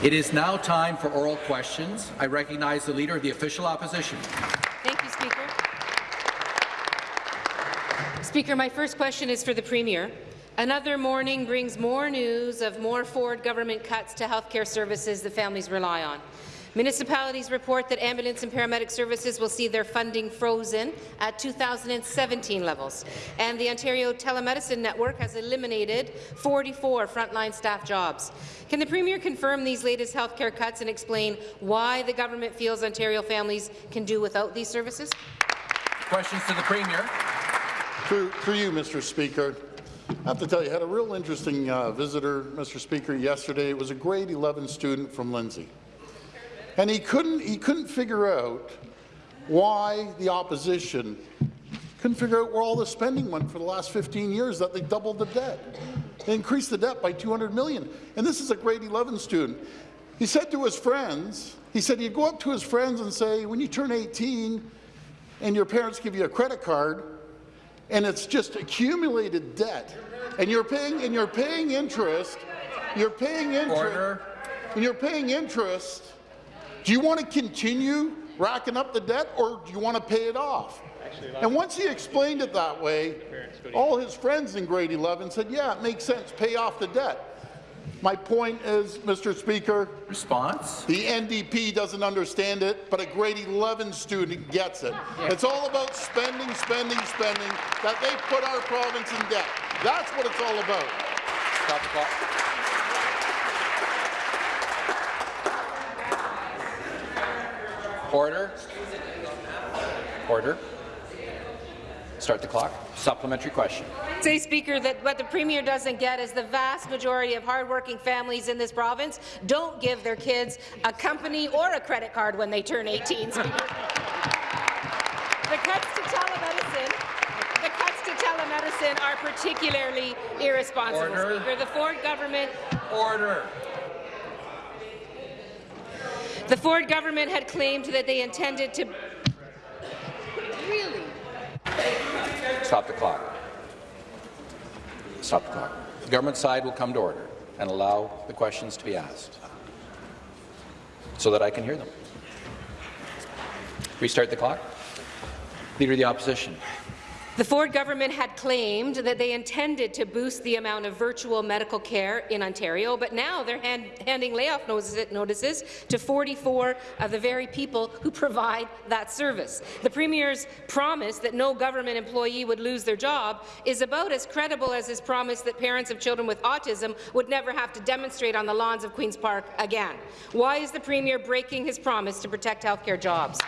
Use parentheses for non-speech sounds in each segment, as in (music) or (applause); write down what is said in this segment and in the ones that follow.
It is now time for oral questions. I recognize the Leader of the Official Opposition. Thank you, Speaker. Speaker, my first question is for the Premier. Another morning brings more news of more Ford government cuts to healthcare services that families rely on. Municipalities report that ambulance and paramedic services will see their funding frozen at 2017 levels, and the Ontario Telemedicine Network has eliminated 44 frontline staff jobs. Can the Premier confirm these latest healthcare cuts and explain why the government feels Ontario families can do without these services? Questions to the Premier. Through, through you, Mr. Speaker. I have to tell you, I had a real interesting uh, visitor, Mr. Speaker, yesterday. It was a grade 11 student from Lindsay. And he couldn't, he couldn't figure out why the opposition couldn't figure out where all the spending went for the last 15 years, that they doubled the debt. They increased the debt by 200 million. And this is a grade 11 student. He said to his friends, he said he'd go up to his friends and say, when you turn 18 and your parents give you a credit card, and it's just accumulated debt, and you're paying and you're paying interest, you're paying interest, and you're paying interest. Do you want to continue racking up the debt, or do you want to pay it off? And once he explained it that way, all his friends in grade 11 said, yeah, it makes sense, pay off the debt. My point is, Mr. Speaker, response. The NDP doesn't understand it, but a grade 11 student gets it. Yeah. It's all about spending, spending, spending, that they put our province in debt. That's what it's all about. Stop the clock. Order. Order. Start the clock. Supplementary question. Say, Speaker, that what the Premier doesn't get is the vast majority of hardworking families in this province don't give their kids a company or a credit card when they turn 18. the cuts to telemedicine the cuts to telemedicine are particularly irresponsible, Order. Speaker. The Ford government Order. The Ford government had claimed that they intended to really Stop the clock. Stop the clock. The government side will come to order and allow the questions to be asked so that I can hear them. Restart the clock. Leader of the Opposition. The Ford government had claimed that they intended to boost the amount of virtual medical care in Ontario, but now they're hand handing layoff notices to 44 of the very people who provide that service. The Premier's promise that no government employee would lose their job is about as credible as his promise that parents of children with autism would never have to demonstrate on the lawns of Queen's Park again. Why is the Premier breaking his promise to protect healthcare jobs?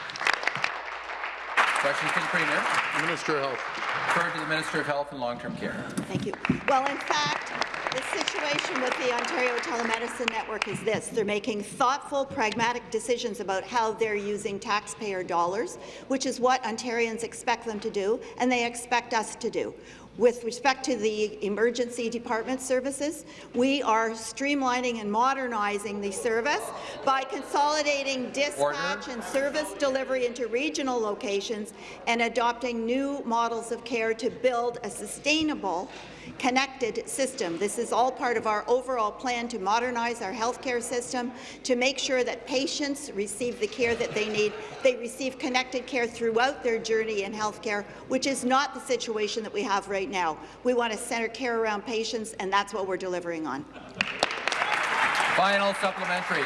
Question to the Premier. Minister of Health. Referred to the Minister of Health and Long-Term Care. Thank you. Well, in fact, the situation with the Ontario Telemedicine Network is this. They're making thoughtful, pragmatic decisions about how they're using taxpayer dollars, which is what Ontarians expect them to do, and they expect us to do. With respect to the emergency department services, we are streamlining and modernizing the service by consolidating dispatch Order. and service delivery into regional locations and adopting new models of care to build a sustainable connected system. This is all part of our overall plan to modernize our healthcare system, to make sure that patients receive the care that they need. They receive connected care throughout their journey in healthcare, which is not the situation that we have right now. We want to center care around patients, and that's what we're delivering on. Final supplementary.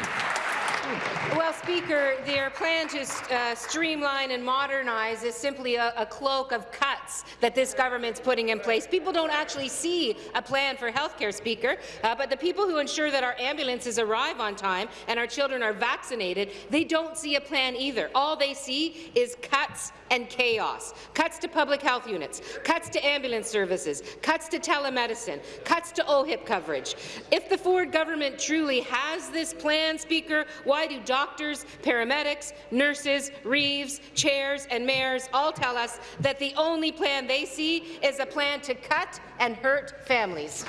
Well, Speaker, their plan to uh, streamline and modernize is simply a, a, cloak of cuts that this government's putting in place. People don't actually see a plan for health care, Speaker, uh, but the people who ensure that our ambulances arrive on time and our children are vaccinated, they don't see a plan either. All they see is cuts and chaos. Cuts to public health units, cuts to ambulance services, cuts to telemedicine, cuts to OHIP coverage. If the Ford government truly has this plan, Speaker, why do doctors, paramedics, nurses, reeves, chairs and mayors all tell us that the only plan they see is a plan to cut and hurt families?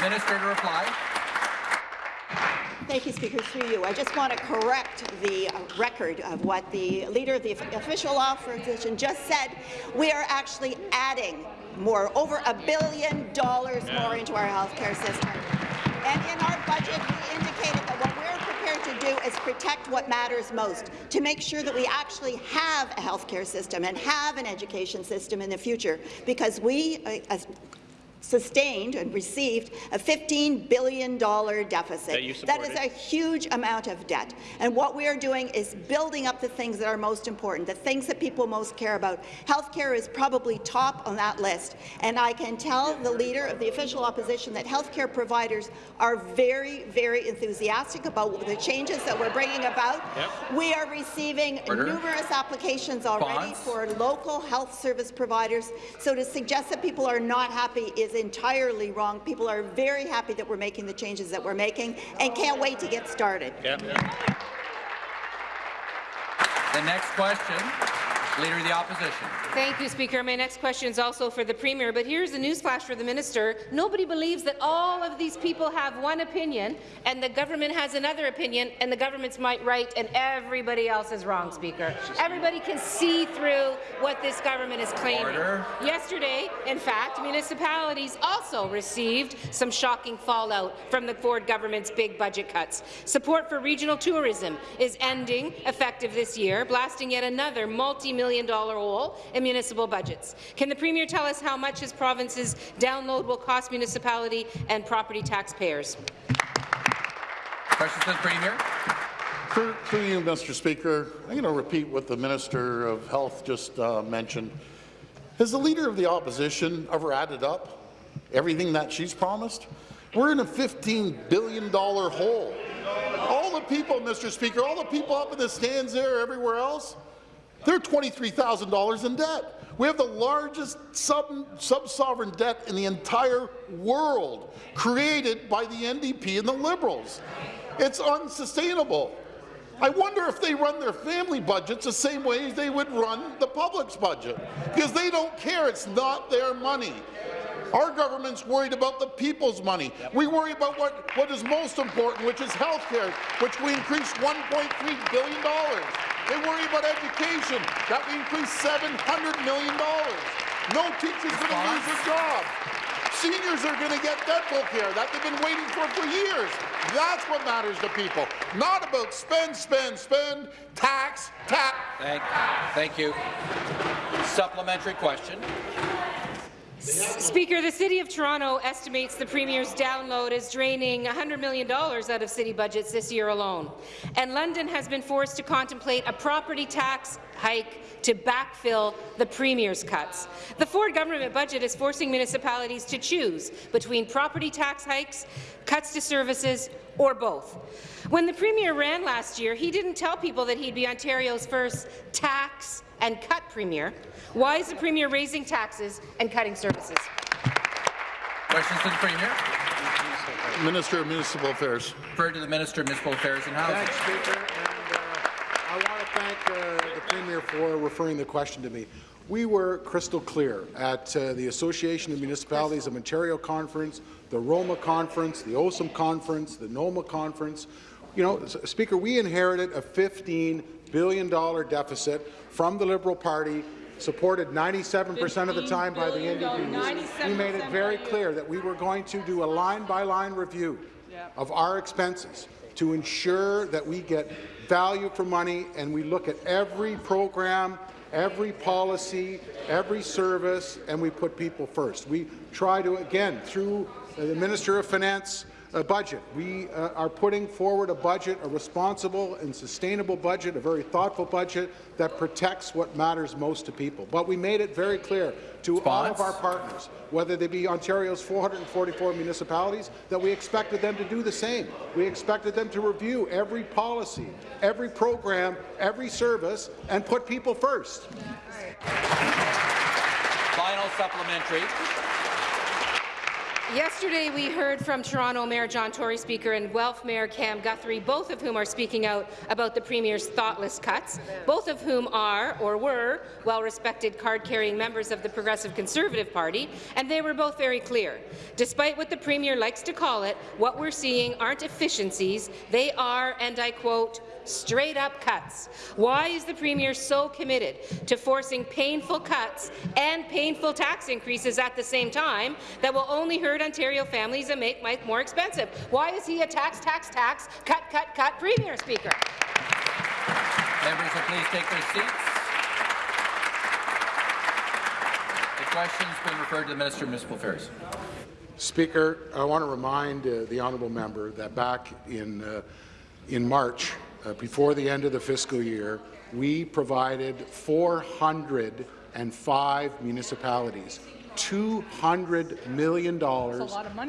Minister to reply. Thank you, Speaker. Through you, I just want to correct the uh, record of what the Leader of the Official Opposition just said. We are actually adding more, over a billion dollars yeah. more into our healthcare system. And in our budget, we indicated that what we're prepared to do is protect what matters most, to make sure that we actually have a health care system and have an education system in the future, because we, uh, as sustained and received a $15 billion deficit. That is a huge amount of debt. And what we are doing is building up the things that are most important, the things that people most care about. Healthcare is probably top on that list. And I can tell the leader of the official opposition that healthcare providers are very, very enthusiastic about the changes that we're bringing about. Yep. We are receiving Order. numerous applications already Response. for local health service providers. So to suggest that people are not happy is entirely wrong. People are very happy that we're making the changes that we're making and can't wait to get started. Yep. The next question, Leader of the Opposition. Thank you, Speaker. My next question is also for the Premier, but here's a newsflash for the Minister. Nobody believes that all of these people have one opinion and the government has another opinion and the government's might right and everybody else is wrong, Speaker. Everybody can see through what this government is claiming. Order. Yesterday, in fact, municipalities also received some shocking fallout from the Ford government's big budget cuts. Support for regional tourism is ending effective this year, blasting yet another multi-million dollar hole in municipal budgets. Can the Premier tell us how much his province's download will cost municipality and property taxpayers? Question to the Premier. Through, through you, Mr. Speaker, I'm going to repeat what the Minister of Health just uh, mentioned. Has the Leader of the Opposition ever added up everything that she's promised? We're in a $15 billion hole. All the people, Mr. Speaker, all the people up in the stands there, everywhere else, they're $23,000 in debt. We have the largest sub- sub-sovereign debt in the entire world, created by the NDP and the Liberals. It's unsustainable. I wonder if they run their family budgets the same way they would run the public's budget, because they don't care. It's not their money. Our government's worried about the people's money. We worry about what, what is most important, which is health care, which we increased $1.3 billion. They worry about education, that we increased $700 million. No teacher's are going to lose a job. Seniors are going to get dental care that they've been waiting for for years. That's what matters to people, not about spend, spend, spend, tax, tax. Thank, thank you. Supplementary question. Speaker, the City of Toronto estimates the Premier's download is draining $100 million out of city budgets this year alone. And London has been forced to contemplate a property tax hike to backfill the Premier's cuts. The Ford government budget is forcing municipalities to choose between property tax hikes, cuts to services, or both. When the Premier ran last year, he didn't tell people that he'd be Ontario's first tax and cut Premier. Why is the Premier raising taxes and cutting services? Questions to the Premier. Minister of Municipal Affairs. Refer to the Minister of Municipal Affairs and Housing. Thanks, Speaker. And, uh, I want to thank uh, the Premier for referring the question to me. We were crystal clear at uh, the Association of Municipalities of Ontario Conference, the Roma Conference, the OSUM Conference, the NOMA Conference. You know, Speaker, we inherited a $15 billion deficit from the Liberal Party, supported 97% of the time by the NDP. We made it very clear that we were going to do a line-by-line review of our expenses to ensure that we get value for money and we look at every program, every policy, every service, and we put people first. We try to, again, through the Minister of Finance uh, budget, we uh, are putting forward a budget, a responsible and sustainable budget, a very thoughtful budget that protects what matters most to people. But we made it very clear to all of our partners, whether they be Ontario's 444 municipalities, that we expected them to do the same. We expected them to review every policy, every program, every service, and put people first. Final supplementary. Yesterday, we heard from Toronto Mayor John Tory Speaker and Guelph Mayor Cam Guthrie, both of whom are speaking out about the Premier's thoughtless cuts, both of whom are, or were, well-respected card-carrying members of the Progressive Conservative Party, and they were both very clear. Despite what the Premier likes to call it, what we're seeing aren't efficiencies, they are, and I quote, straight-up cuts. Why is the Premier so committed to forcing painful cuts and painful tax increases at the same time that will only hurt hurt Ontario families and make life more expensive. Why is he a tax, tax, tax, cut, cut, cut Premier, Speaker? Members will please take their seats. The question's been referred to the Minister of Municipal Affairs. Speaker, I want to remind uh, the honourable member that back in, uh, in March, uh, before the end of the fiscal year, we provided 405 municipalities $200 million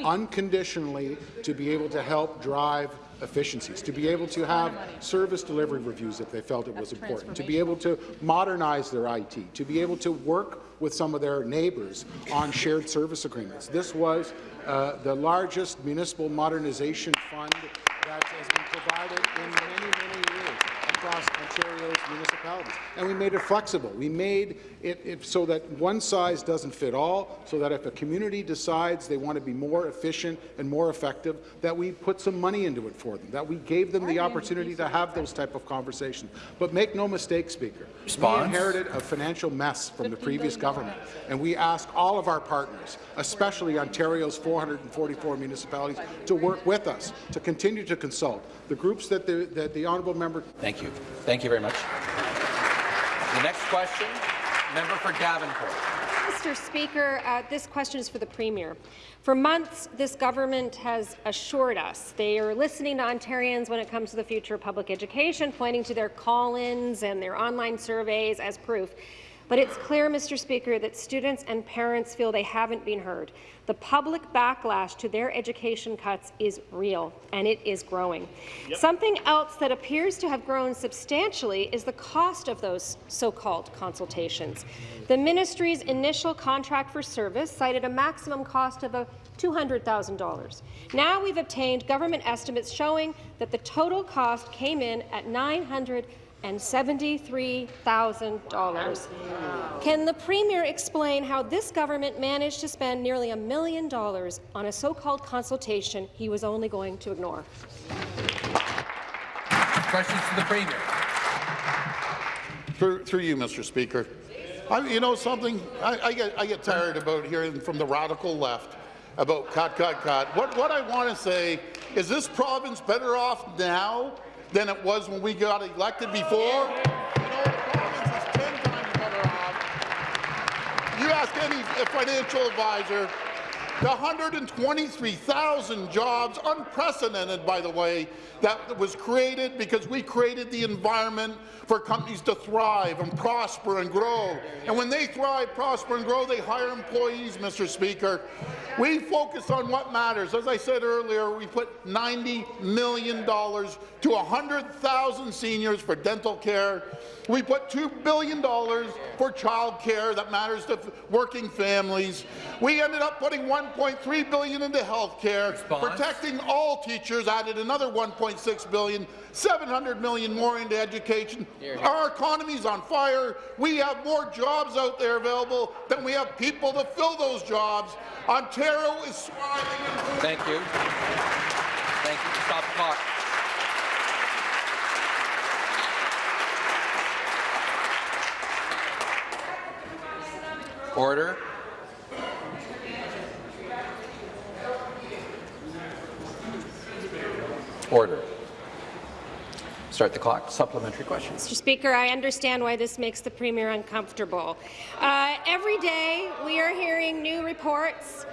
unconditionally to be able to help drive efficiencies, to be able to have service delivery reviews if they felt it was important, to be able to modernize their IT, to be able to work with some of their neighbours on shared service agreements. This was uh, the largest municipal modernization fund that has been provided in many, many years across Ontario's municipalities. And we made it flexible. We made it, it, so that one size doesn't fit all, so that if a community decides they want to be more efficient and more effective, that we put some money into it for them, that we gave them the opportunity to have those type of conversations. But make no mistake, Speaker, Response. we inherited a financial mess from the previous government, and we ask all of our partners, especially Ontario's 444 municipalities, to work with us, to continue to consult. The groups that the, that the honourable member Thank you. Thank you very much. The next question, member for Davenport. Mr. Speaker, uh, this question is for the Premier. For months, this government has assured us they are listening to Ontarians when it comes to the future of public education, pointing to their call-ins and their online surveys as proof. But it's clear, Mr. Speaker, that students and parents feel they haven't been heard. The public backlash to their education cuts is real, and it is growing. Yep. Something else that appears to have grown substantially is the cost of those so-called consultations. The ministry's initial contract for service cited a maximum cost of a $200,000. Now we've obtained government estimates showing that the total cost came in at 900 and $73,000. Can the Premier explain how this government managed to spend nearly a million dollars on a so-called consultation he was only going to ignore? Questions to the Premier. Through, through you, Mr. Speaker. I, you know something? I, I, get, I get tired about hearing from the radical left about cut, cut, cut. What, what I want to say is this province better off now than it was when we got elected before. You know, the province is 10 times better off. You ask any financial advisor, the 123,000 jobs, unprecedented, by the way, that was created because we created the environment for companies to thrive and prosper and grow. And when they thrive, prosper and grow, they hire employees, Mr. Speaker. We focus on what matters. As I said earlier, we put $90 million to 100,000 seniors for dental care. We put $2 billion for child care that matters to working families. We ended up putting 1.3 billion into health care, protecting all teachers, added another $1.6 billion, $700 million more into education. Our economy is on fire. We have more jobs out there available than we have people to fill those jobs. Ontario is thriving. Thank you. Thank you. Stop the clock. Order. Order. Start the clock. Supplementary question. Mr. Speaker, I understand why this makes the Premier uncomfortable. Uh, every day we are hearing new reports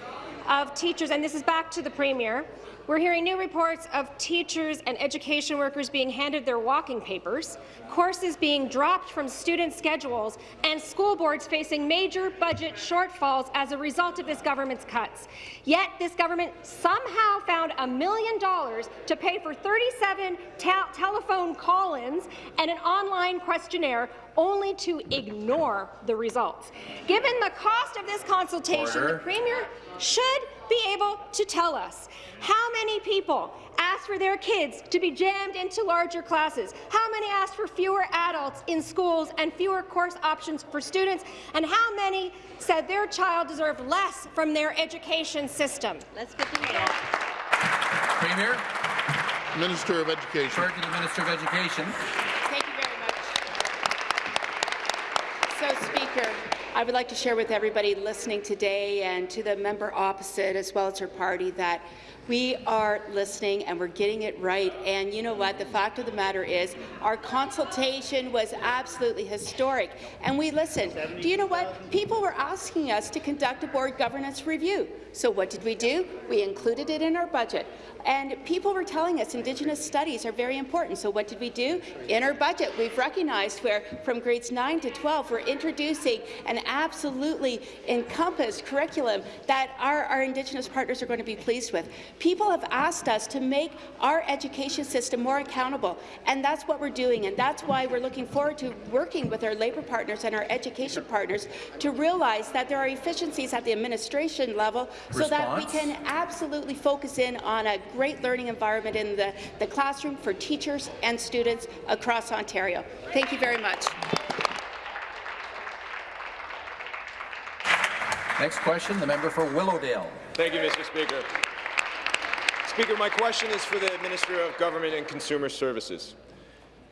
of teachers, and this is back to the Premier, we're hearing new reports of teachers and education workers being handed their walking papers, courses being dropped from student schedules, and school boards facing major budget shortfalls as a result of this government's cuts. Yet this government somehow found a million dollars to pay for 37 te telephone call-ins and an online questionnaire only to ignore the results. Given the cost of this consultation, Order. the Premier should be able to tell us how many people asked for their kids to be jammed into larger classes, how many asked for fewer adults in schools and fewer course options for students, and how many said their child deserved less from their education system. Let's get to the Premier. Minister of Education. Refer to the Minister of Education. Thank you very much. So, Speaker, I would like to share with everybody listening today and to the member opposite, as well as her party, that we are listening and we're getting it right. And you know what? The fact of the matter is our consultation was absolutely historic, and we listened. Do you know what? People were asking us to conduct a board governance review. So what did we do? We included it in our budget. And people were telling us Indigenous studies are very important. So what did we do? In our budget, we've recognized where from grades 9 to 12, we're introducing an absolutely encompassed curriculum that our, our Indigenous partners are going to be pleased with. People have asked us to make our education system more accountable, and that's what we're doing. And that's why we're looking forward to working with our labour partners and our education partners to realize that there are efficiencies at the administration level so that we can absolutely focus in on a great learning environment in the, the classroom for teachers and students across Ontario. Thank you very much. Next question, the member for Willowdale. Thank you, Mr. Speaker. Speaker, my question is for the Minister of Government and Consumer Services.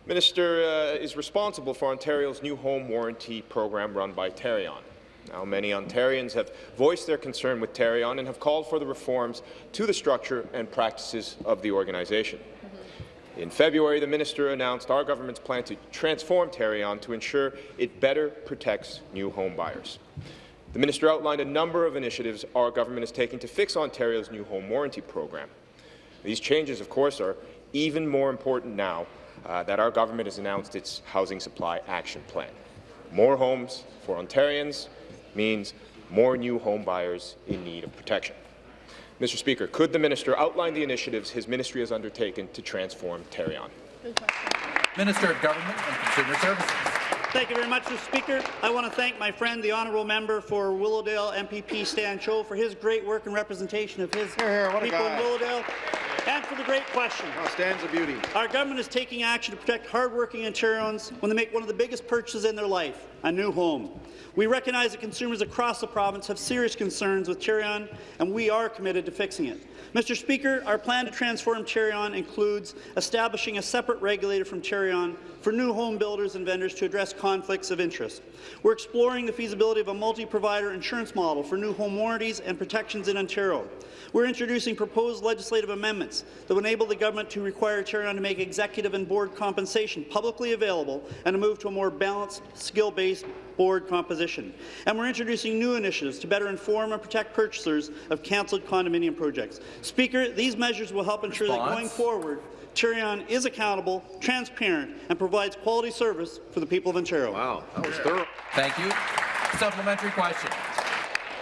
Minister uh, is responsible for Ontario's new home warranty program run by Tarion. Now, many Ontarians have voiced their concern with Tarion and have called for the reforms to the structure and practices of the organization. In February, the minister announced our government's plan to transform Tarion to ensure it better protects new home buyers. The minister outlined a number of initiatives our government is taking to fix Ontario's new home warranty program. These changes, of course, are even more important now uh, that our government has announced its Housing Supply Action Plan. More homes for Ontarians means more new home buyers in need of protection. Mr. Speaker, could the minister outline the initiatives his ministry has undertaken to transform Tarion? Minister of Government and Consumer Services. Thank you very much, Mr. Speaker. I want to thank my friend, the honourable member for Willowdale MPP Stan Cho, for his great work and representation of his here, a people in Willowdale, and for the great question. Oh, Stan's a beauty. Our government is taking action to protect hardworking Ontarians when they make one of the biggest purchases in their life, a new home. We recognize that consumers across the province have serious concerns with Tarion, and we are committed to fixing it. Mr. Speaker, our plan to transform Tarion includes establishing a separate regulator from Tarion for new home builders and vendors to address conflicts of interest. We're exploring the feasibility of a multi-provider insurance model for new home warranties and protections in Ontario. We're introducing proposed legislative amendments that will enable the government to require Tarion to make executive and board compensation publicly available and to move to a more balanced, skill-based board composition. And we're introducing new initiatives to better inform and protect purchasers of cancelled condominium projects. Speaker, these measures will help ensure that going forward, Tarion is accountable, transparent, and provides quality service for the people of Ontario. Wow, that was thorough. Thank you. Supplementary question.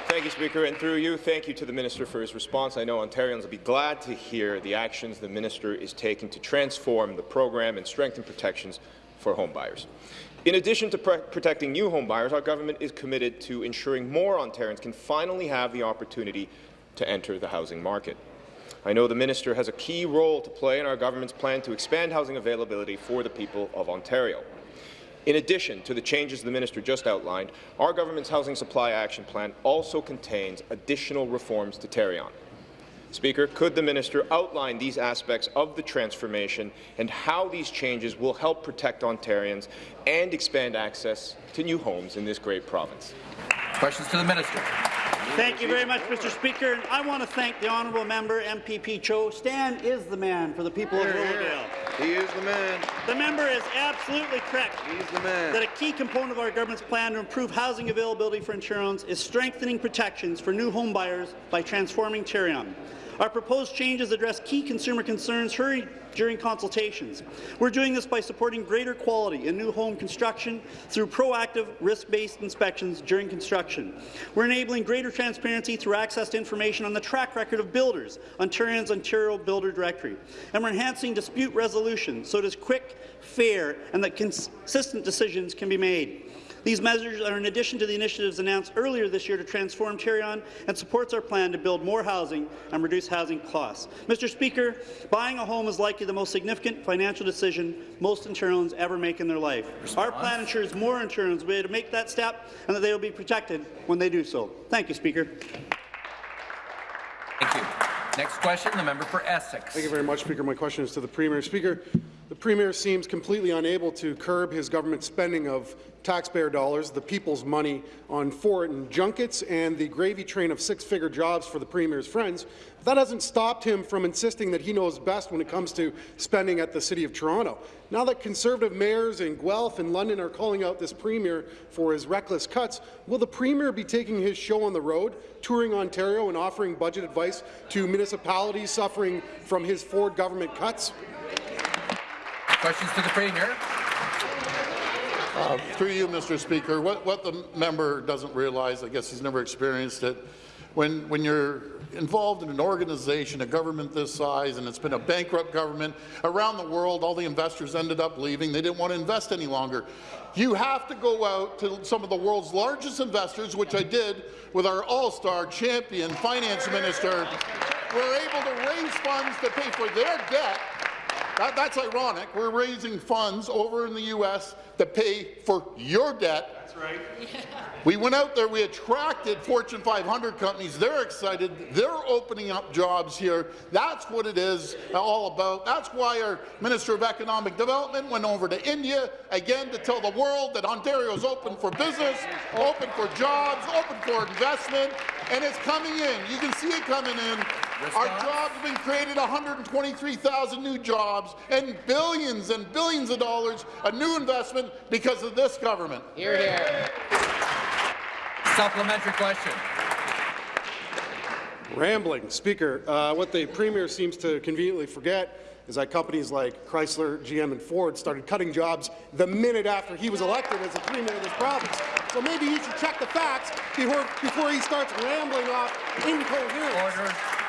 Thank you, Speaker, and through you, thank you to the Minister for his response. I know Ontarians will be glad to hear the actions the Minister is taking to transform the program and strengthen protections for homebuyers. In addition to protecting new homebuyers, our government is committed to ensuring more Ontarians can finally have the opportunity to enter the housing market. I know the minister has a key role to play in our government's plan to expand housing availability for the people of Ontario. In addition to the changes the minister just outlined, our government's Housing Supply Action Plan also contains additional reforms to Tarion. Speaker, could the minister outline these aspects of the transformation and how these changes will help protect Ontarians and expand access to new homes in this great province? Questions to the minister. Thank you very much, Mr. Speaker. And I want to thank the honourable member, MPP Cho. Stan is the man for the people of Here, here. Willowdale. He is the man. The member is absolutely correct He's the man. that a key component of our government's plan to improve housing availability for Ontarians is strengthening protections for new home buyers by transforming Tarion. Our proposed changes address key consumer concerns heard during consultations. We're doing this by supporting greater quality in new home construction through proactive, risk-based inspections during construction. We're enabling greater transparency through access to information on the track record of builders, Tarion's Ontario Builder Directory. And we're enhancing dispute resolution so it is quick, fair, and that consistent decisions can be made. These measures are in addition to the initiatives announced earlier this year to transform Tarion and supports our plan to build more housing and reduce housing costs. Mr. Speaker, buying a home is likely the most significant financial decision most Ontarians ever make in their life. Our plan ensures more Ontarians will be able to make that step and that they will be protected when they do so. Thank you, Speaker. Thank you. Next question, the member for Essex. Thank you very much, Speaker. My question is to the Premier. Speaker, The Premier seems completely unable to curb his government spending of taxpayer dollars, the people's money, on foreign junkets and the gravy train of six-figure jobs for the Premier's friends. That hasn't stopped him from insisting that he knows best when it comes to spending at the City of Toronto. Now that Conservative mayors in Guelph and London are calling out this Premier for his reckless cuts, will the Premier be taking his show on the road, touring Ontario and offering budget advice to municipalities suffering from his Ford government cuts? Questions to the Premier. Uh, through you, Mr. Speaker, what, what the member doesn't realize, I guess he's never experienced it, when, when you're involved in an organization, a government this size, and it's been a bankrupt government, around the world, all the investors ended up leaving. They didn't want to invest any longer. You have to go out to some of the world's largest investors, which I did with our all-star champion finance minister. We're able to raise funds to pay for their debt that, that's ironic. We're raising funds over in the U.S. to pay for your debt. That's right. (laughs) we went out there. We attracted Fortune 500 companies. They're excited. They're opening up jobs here. That's what it is all about. That's why our Minister of Economic Development went over to India again to tell the world that Ontario is open for business, open for jobs, open for investment, and it's coming in. You can see it coming in. Our jobs have been created 123,000 new jobs and billions and billions of dollars of new investment because of this government. Here, here. Supplementary question. Rambling. Speaker, uh, what the Premier seems to conveniently forget is that companies like Chrysler, GM and Ford started cutting jobs the minute after he was elected as the Premier of this province. So maybe he should check the facts before, before he starts rambling off incoherent. Order.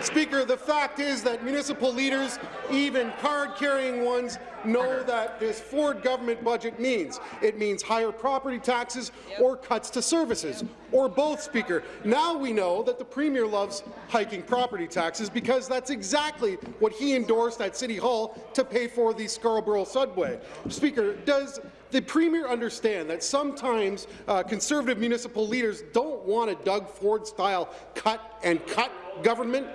Speaker, the fact is that municipal leaders, even card-carrying ones, know that this Ford government budget means. It means higher property taxes or cuts to services, or both, Speaker. Now we know that the Premier loves hiking property taxes because that's exactly what he endorsed at City Hall to pay for the Scarborough subway. Speaker, does the Premier understand that sometimes uh, Conservative municipal leaders don't want a Doug Ford-style cut and cut government?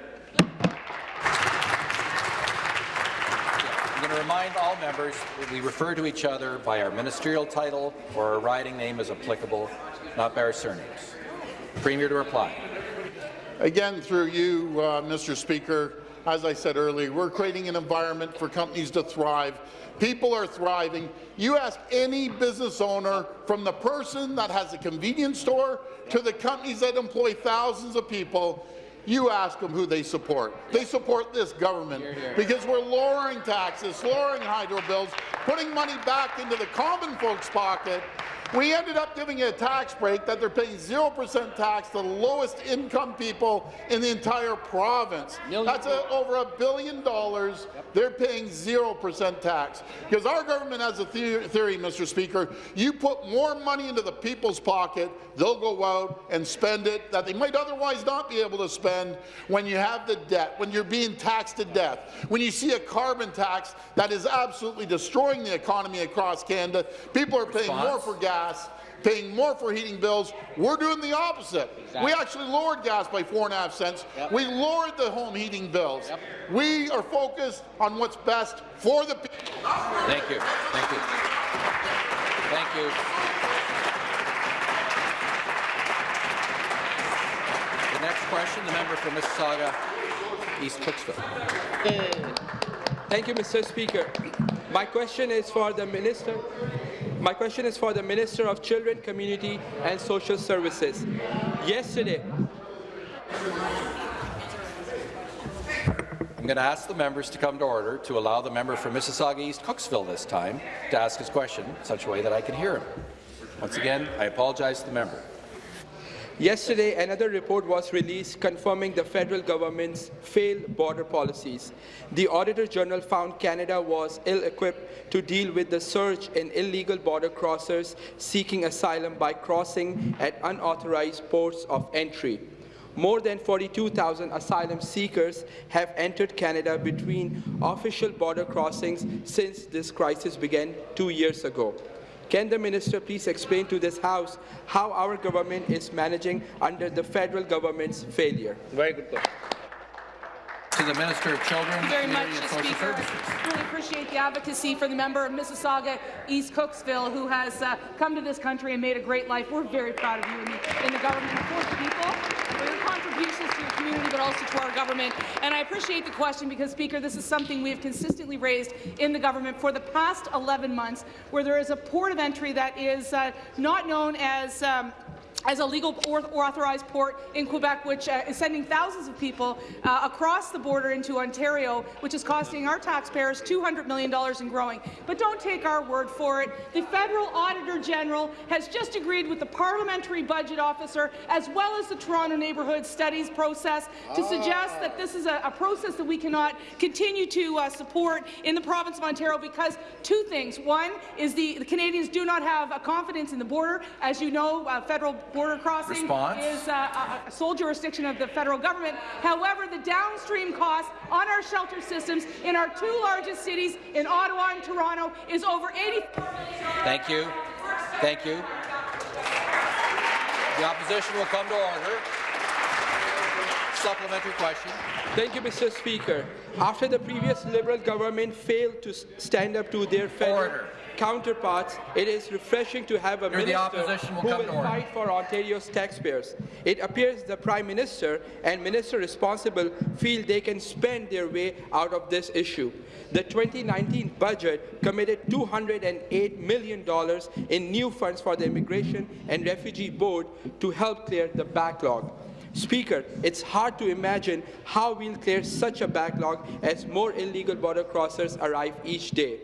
I'm going to remind all members that we refer to each other by our ministerial title or our riding name as applicable, not by our surnames. Premier to reply. Again, through you, uh, Mr. Speaker, as I said earlier, we're creating an environment for companies to thrive. People are thriving. You ask any business owner, from the person that has a convenience store to the companies that employ thousands of people, you ask them who they support. They support this government because we're lowering taxes, lowering hydro bills, putting money back into the common folks' pocket. We ended up giving a tax break that they're paying 0% tax to the lowest income people in the entire province. That's a, over a billion dollars. They're paying 0% tax. Because our government has a the theory, Mr. Speaker, you put more money into the people's pocket, they'll go out and spend it that they might otherwise not be able to spend when you have the debt, when you're being taxed to death, when you see a carbon tax that is absolutely destroying the economy across Canada. People are paying Response? more for gas paying more for heating bills. We're doing the opposite. Exactly. We actually lowered gas by four and a half cents. Yep. We lowered the home heating bills. Yep. We are focused on what's best for the people. Thank you. Thank you. Thank you. The next question, the member for Mississauga, East Cooksville. Thank you, Mr. Speaker. My question is for the Minister. My question is for the Minister of Children, Community and Social Services. Yesterday, I'm going to ask the members to come to order to allow the member for Mississauga East Cooksville this time to ask his question in such a way that I can hear him. Once again, I apologize to the member. Yesterday, another report was released confirming the federal government's failed border policies. The Auditor General found Canada was ill-equipped to deal with the surge in illegal border crossers seeking asylum by crossing at unauthorized ports of entry. More than 42,000 asylum seekers have entered Canada between official border crossings since this crisis began two years ago. Can the minister please explain to this House how our government is managing under the federal government's failure? Very good question. To the Minister of Children, Thank you very much, Community and Social Speaker. I really appreciate the advocacy for the member of Mississauga East Cooksville who has uh, come to this country and made a great life. We're very proud of you in the, in the government for the people, for your contributions to your community, but also to our government. And I appreciate the question because, Speaker, this is something we have consistently raised in the government for the past 11 months, where there is a port of entry that is uh, not known as um, as a legal or authorized port in Quebec, which uh, is sending thousands of people uh, across the border into Ontario, which is costing our taxpayers $200 million and growing. But don't take our word for it. The federal auditor general has just agreed with the parliamentary budget officer, as well as the Toronto Neighbourhood Studies process, to suggest that this is a, a process that we cannot continue to uh, support in the province of Ontario because two things. One is the, the Canadians do not have a confidence in the border. As you know, uh, federal border crossing Response. is uh, a, a sole jurisdiction of the federal government. However, the downstream cost on our shelter systems in our two largest cities, in Ottawa and Toronto, is over 84 million. Thank you. Thank you. The opposition will come to order. Supplementary question. Thank you, Mr. Speaker. After the previous Liberal government failed to stand up to their federal Order. Counterparts, it is refreshing to have a Here, minister will who will fight for Ontario's taxpayers. It appears the Prime Minister and Minister responsible feel they can spend their way out of this issue. The 2019 budget committed $208 million in new funds for the Immigration and Refugee Board to help clear the backlog. Speaker, it's hard to imagine how we'll clear such a backlog as more illegal border crossers arrive each day.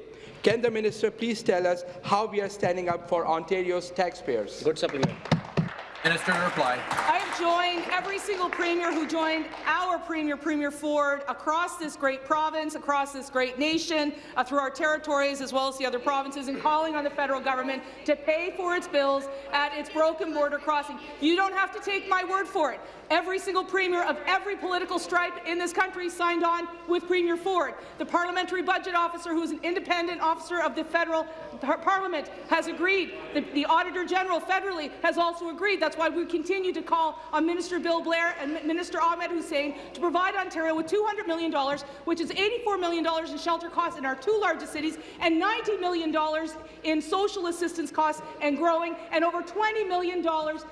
Can the minister please tell us how we are standing up for Ontario's taxpayers? Good supplement. Minister to reply. I have joined every single premier who joined our premier, Premier Ford, across this great province, across this great nation, uh, through our territories as well as the other provinces, in calling on the federal government to pay for its bills at its broken border crossing. You don't have to take my word for it. Every single premier of every political stripe in this country signed on with Premier Ford. The parliamentary budget officer, who is an independent officer of the federal par parliament, has agreed. The, the auditor general federally has also agreed. That's why we continue to call on Minister Bill Blair and Minister Ahmed Hussen to provide Ontario with $200 million, which is $84 million in shelter costs in our two largest cities, and $90 million in social assistance costs and growing, and over $20 million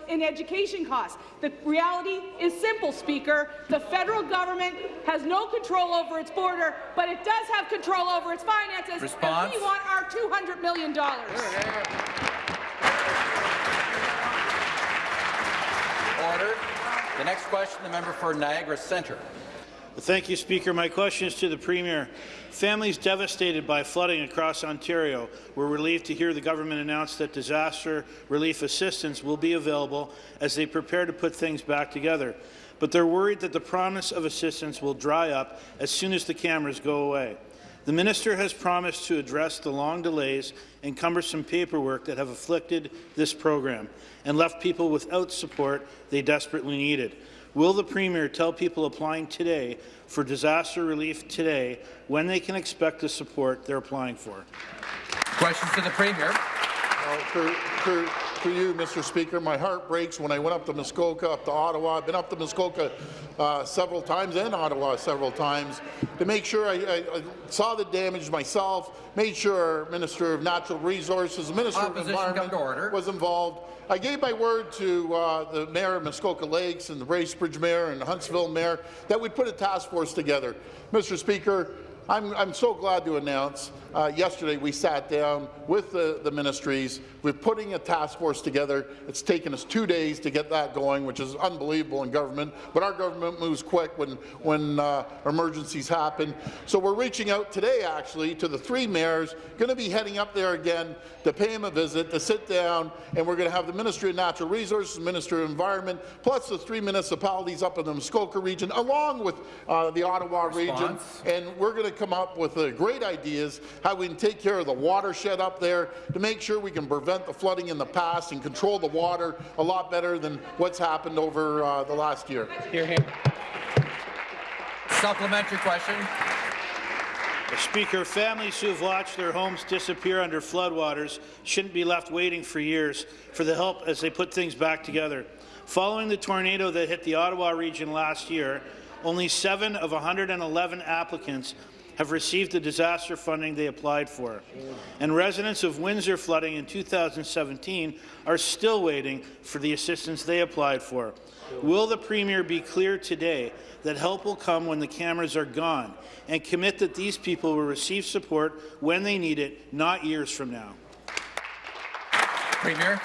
in education costs. The reality is simple, Speaker. The federal government has no control over its border, but it does have control over its finances, Response. and we want our $200 million. Order. The next question, the member for Niagara Centre. Thank you, Speaker. My question is to the Premier. Families devastated by flooding across Ontario were relieved to hear the government announce that disaster relief assistance will be available as they prepare to put things back together. But they're worried that the promise of assistance will dry up as soon as the cameras go away. The minister has promised to address the long delays and cumbersome paperwork that have afflicted this program and left people without support they desperately needed. Will the Premier tell people applying today for disaster relief today when they can expect the support they're applying for? Questions to the Premier. For, for, for you, Mr. Speaker, my heart breaks when I went up to Muskoka, up to Ottawa. I've been up to Muskoka uh, several times and Ottawa several times to make sure I, I, I saw the damage myself, made sure our Minister of Natural Resources, Minister Opposition of Environment order. was involved. I gave my word to uh, the mayor of Muskoka Lakes and the Bracebridge mayor and the Huntsville mayor that we'd put a task force together. Mr. Speaker, I'm, I'm so glad to announce uh, yesterday we sat down with the, the ministries. We're putting a task force together. It's taken us two days to get that going, which is unbelievable in government. But our government moves quick when, when uh, emergencies happen. So we're reaching out today, actually, to the three mayors, going to be heading up there again to pay them a visit, to sit down, and we're going to have the Ministry of Natural Resources, Ministry of Environment, plus the three municipalities up in the Muskoka region, along with uh, the Ottawa region, and we're going to come up with uh, great ideas how we can take care of the watershed up there to make sure we can prevent the flooding in the past and control the water a lot better than what's happened over uh, the last year. Hear him. Supplementary question. Speaker, families who have watched their homes disappear under floodwaters shouldn't be left waiting for years for the help as they put things back together. Following the tornado that hit the Ottawa region last year, only seven of 111 applicants have received the disaster funding they applied for. And residents of Windsor flooding in 2017 are still waiting for the assistance they applied for. Will the Premier be clear today that help will come when the cameras are gone and commit that these people will receive support when they need it, not years from now? Premier.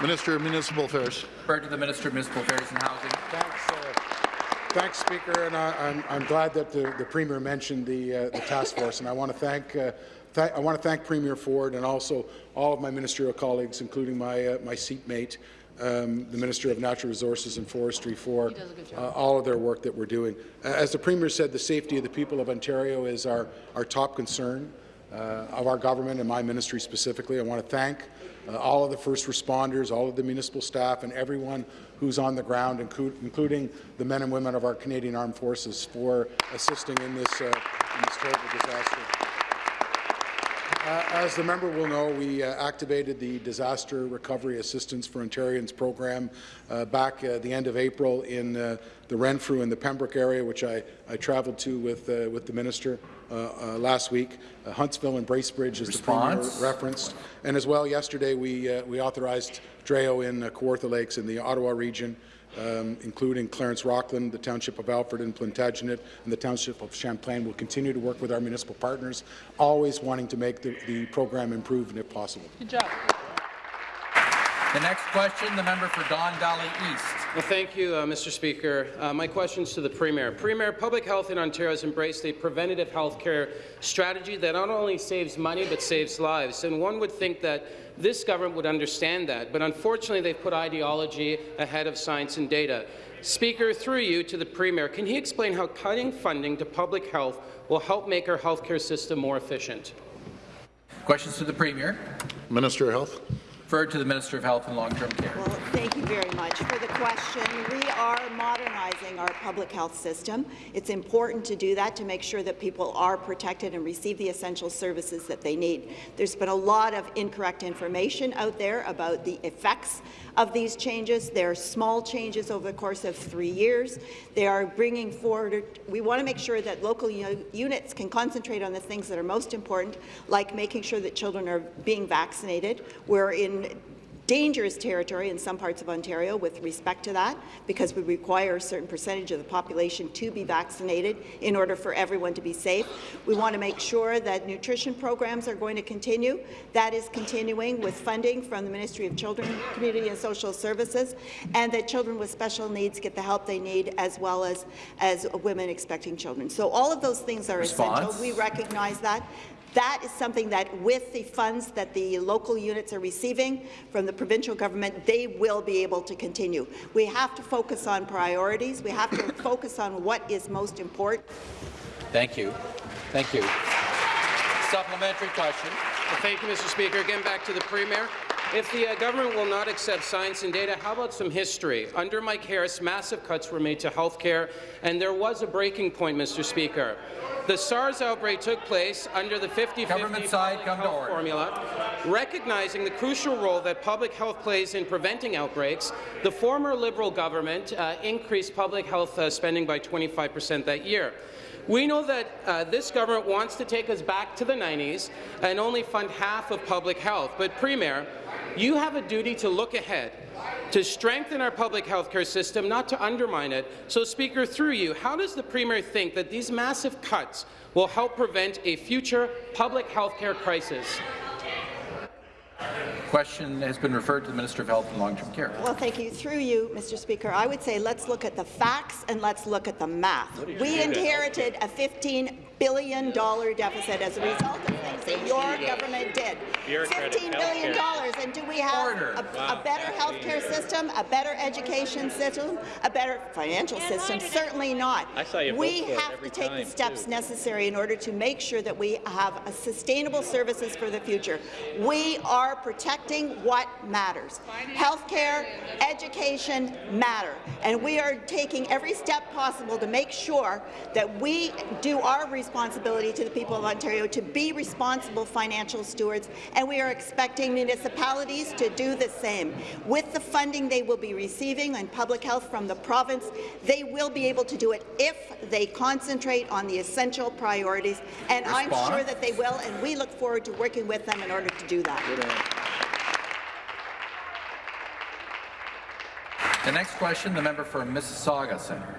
Minister of Municipal Affairs. Refer to the Minister of Municipal Affairs and Housing. Thanks, uh, thanks Speaker. And I, I'm, I'm glad that the, the Premier mentioned the, uh, the task force, and I want to thank uh, I want to thank Premier Ford and also all of my ministerial colleagues, including my uh, my seatmate, um, the Minister of Natural Resources and Forestry, for uh, all of their work that we're doing. Uh, as the Premier said, the safety of the people of Ontario is our, our top concern uh, of our government and my ministry specifically. I want to thank uh, all of the first responders, all of the municipal staff, and everyone who's on the ground, including the men and women of our Canadian Armed Forces, for assisting in this, uh, in this terrible disaster. Uh, as the member will know, we uh, activated the Disaster Recovery Assistance for Ontarians program uh, back at the end of April in uh, the Renfrew and the Pembroke area, which I, I travelled to with, uh, with the minister uh, uh, last week. Uh, Huntsville and Bracebridge, as Response. the Premier referenced. And as well, yesterday we, uh, we authorized DREO in uh, Kawartha Lakes in the Ottawa region, um, including Clarence Rockland, the Township of Alfred and Plantagenet, and the Township of Champlain. We'll continue to work with our municipal partners, always wanting to make the, the program improve and if possible. Good job. The next question, the member for Don Valley East. Well, thank you, uh, Mr. Speaker. Uh, my question is to the Premier. Premier, public health in Ontario has embraced a preventative health care strategy that not only saves money but saves lives. And one would think that this government would understand that, but unfortunately they've put ideology ahead of science and data. Speaker, through you to the Premier, can he explain how cutting funding to public health will help make our healthcare system more efficient? Questions to the Premier. Minister of Health. Referred to the Minister of Health and Long-Term Care. Well, very much for the question. We are modernizing our public health system. It's important to do that to make sure that people are protected and receive the essential services that they need. There's been a lot of incorrect information out there about the effects of these changes. They're small changes over the course of three years. They are bringing forward, we want to make sure that local units can concentrate on the things that are most important, like making sure that children are being vaccinated. We're in dangerous territory in some parts of Ontario with respect to that because we require a certain percentage of the population to be vaccinated in order for everyone to be safe. We want to make sure that nutrition programs are going to continue. That is continuing with funding from the Ministry of Children, Community and Social Services, and that children with special needs get the help they need as well as, as women expecting children. So all of those things are Response. essential. We recognize that. That is something that, with the funds that the local units are receiving from the provincial government, they will be able to continue. We have to focus on priorities. We have to (coughs) focus on what is most important. Thank you. Thank you. Supplementary question. Well, thank you, Mr. Speaker. Again, back to the Premier. If the uh, government will not accept science and data, how about some history? Under Mike Harris, massive cuts were made to health care, and there was a breaking point, Mr. Speaker. The SARS outbreak took place under the 50-50 side, come to order. formula. Recognizing the crucial role that public health plays in preventing outbreaks, the former Liberal government uh, increased public health uh, spending by 25 percent that year. We know that uh, this government wants to take us back to the 90s and only fund half of public health. But, Premier, you have a duty to look ahead, to strengthen our public health care system, not to undermine it. So, Speaker, through you, how does the Premier think that these massive cuts will help prevent a future public health care crisis? Question has been referred to the Minister of Health and Long-Term Care. Well, thank you. Through you, Mr. Speaker, I would say let's look at the facts and let's look at the math. We inherited a $15 billion deficit as a result of things that your government did. $15 billion. And do we have a, a better health care system, a better education system, a better financial system? Certainly not. I saw you we vote for it have to take time, the steps too. necessary in order to make sure that we have a sustainable services for the future. We are protecting what matters. Healthcare, education matter, and we are taking every step possible to make sure that we do our responsibility to the people of Ontario to be responsible responsible financial stewards, and we are expecting municipalities to do the same. With the funding they will be receiving in public health from the province, they will be able to do it if they concentrate on the essential priorities, and I'm sure that they will, and we look forward to working with them in order to do that. The next question, the member for Mississauga Centre.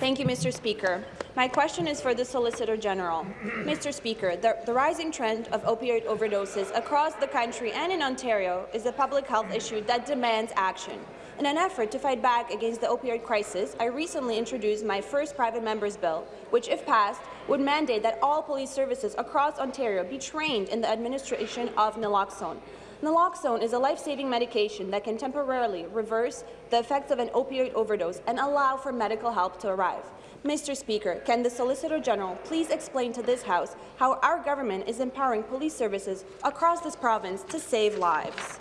Thank you, Mr. Speaker. My question is for the Solicitor General. Mr. Speaker, the, the rising trend of opioid overdoses across the country and in Ontario is a public health issue that demands action. In an effort to fight back against the opioid crisis, I recently introduced my first private member's bill, which, if passed, would mandate that all police services across Ontario be trained in the administration of naloxone. Naloxone is a life-saving medication that can temporarily reverse the effects of an opioid overdose and allow for medical help to arrive. Mr. Speaker, can the Solicitor General please explain to this House how our government is empowering police services across this province to save lives?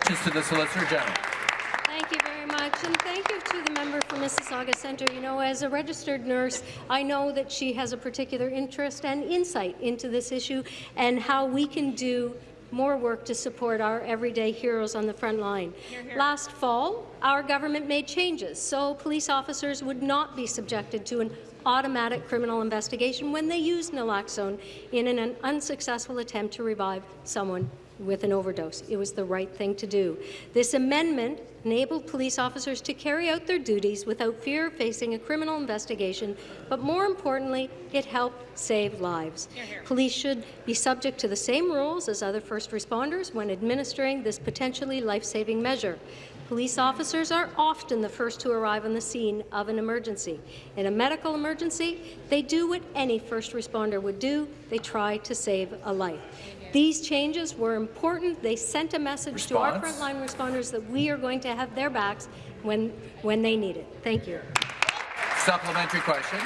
Questions to the Solicitor General. Thank you very much, and thank you to the member for Mississauga Centre. You know, as a registered nurse, I know that she has a particular interest and insight into this issue and how we can do more work to support our everyday heroes on the front line. Last fall, our government made changes so police officers would not be subjected to an automatic criminal investigation when they use naloxone in an unsuccessful attempt to revive someone with an overdose. It was the right thing to do. This amendment enabled police officers to carry out their duties without fear of facing a criminal investigation, but more importantly, it helped save lives. Police should be subject to the same rules as other first responders when administering this potentially life-saving measure. Police officers are often the first to arrive on the scene of an emergency. In a medical emergency, they do what any first responder would do. They try to save a life. These changes were important. They sent a message to our frontline responders that we are going to have their backs when, when they need it. Thank you. Supplementary question.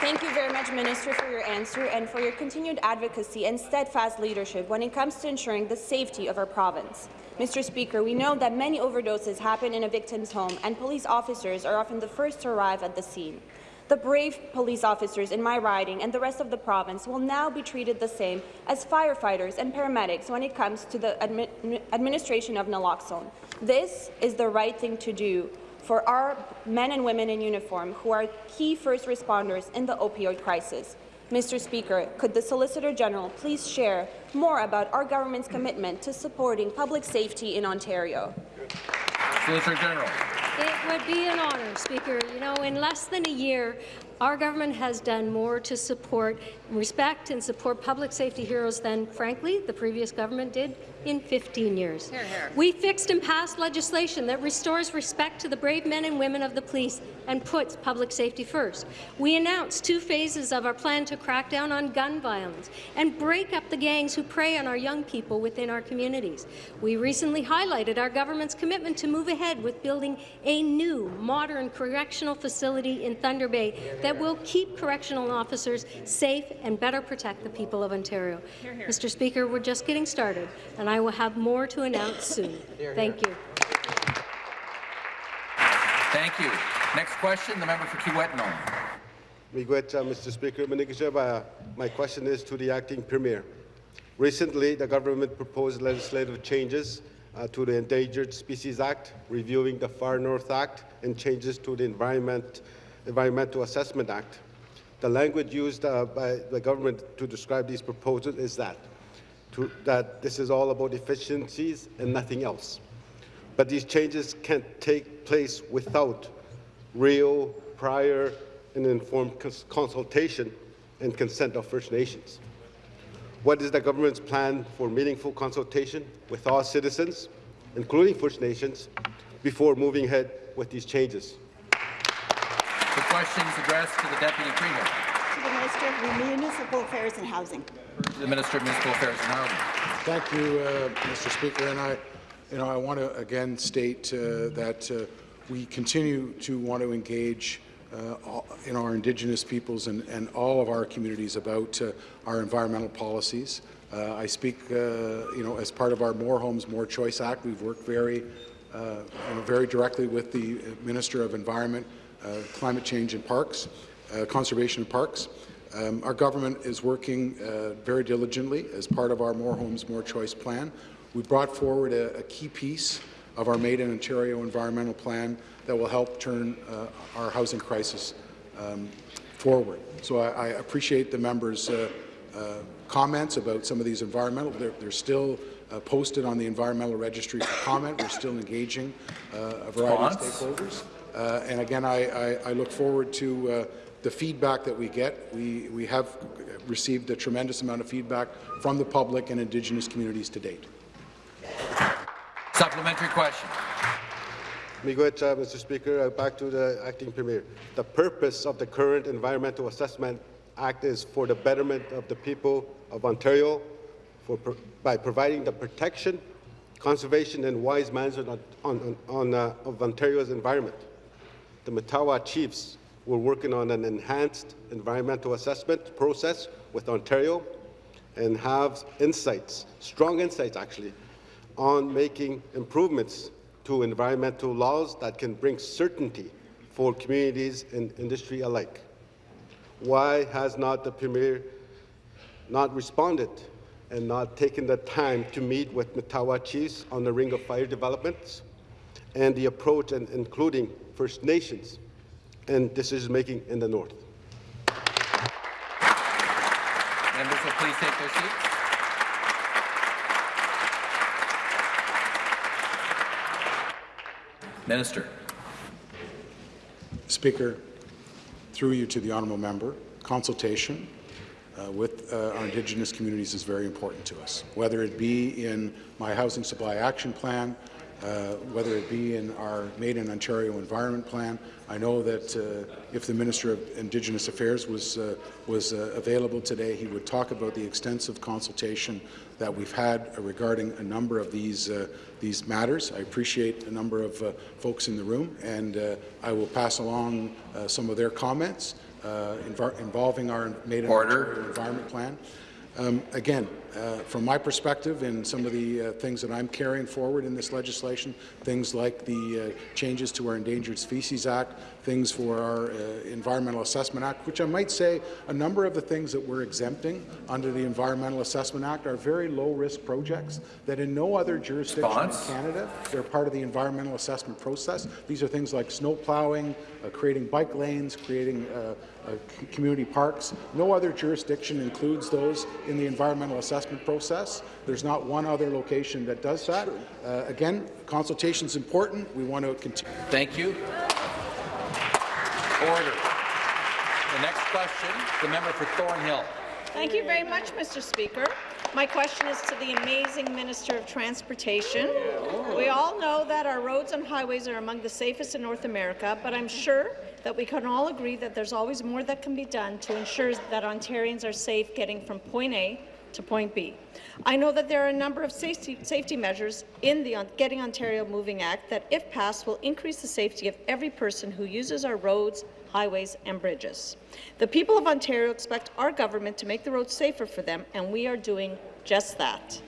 Thank you very much, Minister, for your answer and for your continued advocacy and steadfast leadership when it comes to ensuring the safety of our province. Mr. Speaker, we know that many overdoses happen in a victim's home, and police officers are often the first to arrive at the scene. The brave police officers in my riding and the rest of the province will now be treated the same as firefighters and paramedics when it comes to the admi administration of naloxone. This is the right thing to do for our men and women in uniform who are key first responders in the opioid crisis. Mr. Speaker, could the Solicitor General please share more about our government's commitment to supporting public safety in Ontario? Solicitor General. It would be an honour, Speaker. You know, in less than a year, our government has done more to support, respect and support public safety heroes than, frankly, the previous government did in 15 years. We fixed and passed legislation that restores respect to the brave men and women of the police and puts public safety first. We announced two phases of our plan to crack down on gun violence and break up the gangs who prey on our young people within our communities. We recently highlighted our government's commitment to move ahead with building a new, modern correctional facility in Thunder Bay that will keep correctional officers safe and better protect the people of Ontario. Mr. Speaker, we're just getting started, and I will have more to announce soon. (laughs) Thank you. Thank you. Next question, the member for Kiiwetinoong. Miigwech, uh, Mr. Speaker. Manigasheba, My question is to the acting premier. Recently, the government proposed legislative changes uh, to the Endangered Species Act, reviewing the Far North Act, and changes to the Environment, Environmental Assessment Act. The language used uh, by the government to describe these proposals is that, that this is all about efficiencies and nothing else. But these changes can't take place without real, prior, and informed cons- consultation and consent of First Nations. What is the government's plan for meaningful consultation with all citizens, including First Nations, before moving ahead with these changes? The question is addressed to the Deputy Premier. To the Minister of Municipal Affairs and Housing. The Minister of Municipal Affairs and Housing. Thank you, uh, Mr. Speaker. And I, you know, I want to again state uh, that uh, we continue to want to engage uh, all, in our Indigenous peoples and, and, all of our communities about uh, our environmental policies. Uh, I speak, uh, you know, as part of our More Homes, More Choice Act. We've worked very, uh, you know, very directly with the Minister of Environment, Climate Change and Parks, Conservation Parks. Um, our government is working uh, very diligently as part of our More Homes, More Choice plan. We brought forward a, a key piece of our Made in Ontario environmental plan that will help turn uh, our housing crisis um, forward. So I, I appreciate the members' uh, uh, comments about some of these environmental. They're, they're still uh, posted on the environmental registry for comment. We're still engaging uh, a variety Response? of stakeholders. Uh, and again, I, I, I look forward to uh, the feedback that we get. We, we have received a tremendous amount of feedback from the public and Indigenous communities to date. Supplementary question. Miigwech, uh, Mr. Speaker. Uh, back to the acting premier. The purpose of the current Environmental Assessment Act is for the betterment of the people of Ontario for, pro- by providing the protection, conservation, and wise management on, on, on, uh, of Ontario's environment. The Matawa Chiefs were working on an enhanced environmental assessment process with Ontario and have insights, strong insights actually, on making improvements to environmental laws that can bring certainty for communities and industry alike. Why has not the Premier not responded and not taken the time to meet with Matawa chiefs on the Ring of Fire developments and the approach and including First Nations and decision-making in the North? Members will please take their seats. Minister. Speaker, through you to the honourable member, consultation uh, with uh, our Indigenous communities is very important to us, whether it be in my Housing Supply Action Plan, uh, whether it be in our Made in Ontario Environment Plan. I know that uh, if the Minister of Indigenous Affairs was, uh, was uh, available today, he would talk about the extensive consultation that we've had regarding a number of these, uh, these matters. I appreciate a number of uh, folks in the room, and uh, I will pass along uh, some of their comments uh, involving our Made in Order. Ontario Environment Plan. Um, again, uh, from my perspective and some of the uh, things that I'm carrying forward in this legislation, things like the uh, changes to our Endangered Species Act, things for our uh, Environmental Assessment Act, which I might say a number of the things that we're exempting under the Environmental Assessment Act are very low-risk projects that in no other jurisdiction Response? in Canada, they're part of the environmental assessment process. These are things like snow plowing, uh, creating bike lanes, creating uh, uh, community parks. No other jurisdiction includes those in the environmental assessment process. There's not one other location that does that. Uh, again, consultation is important. We want to continue. Thank you. Order. The next question, the member for Thornhill. Thank you very much, Mr. Speaker. My question is to the amazing Minister of Transportation. We all know that our roads and highways are among the safest in North America, but I'm sure that we can all agree that there's always more that can be done to ensure that Ontarians are safe getting from point A to point B. I know that there are a number of safety, safety measures in the Getting Ontario Moving Act that, if passed, will increase the safety of every person who uses our roads, highways and bridges. The people of Ontario expect our government to make the roads safer for them, and we are doing just that.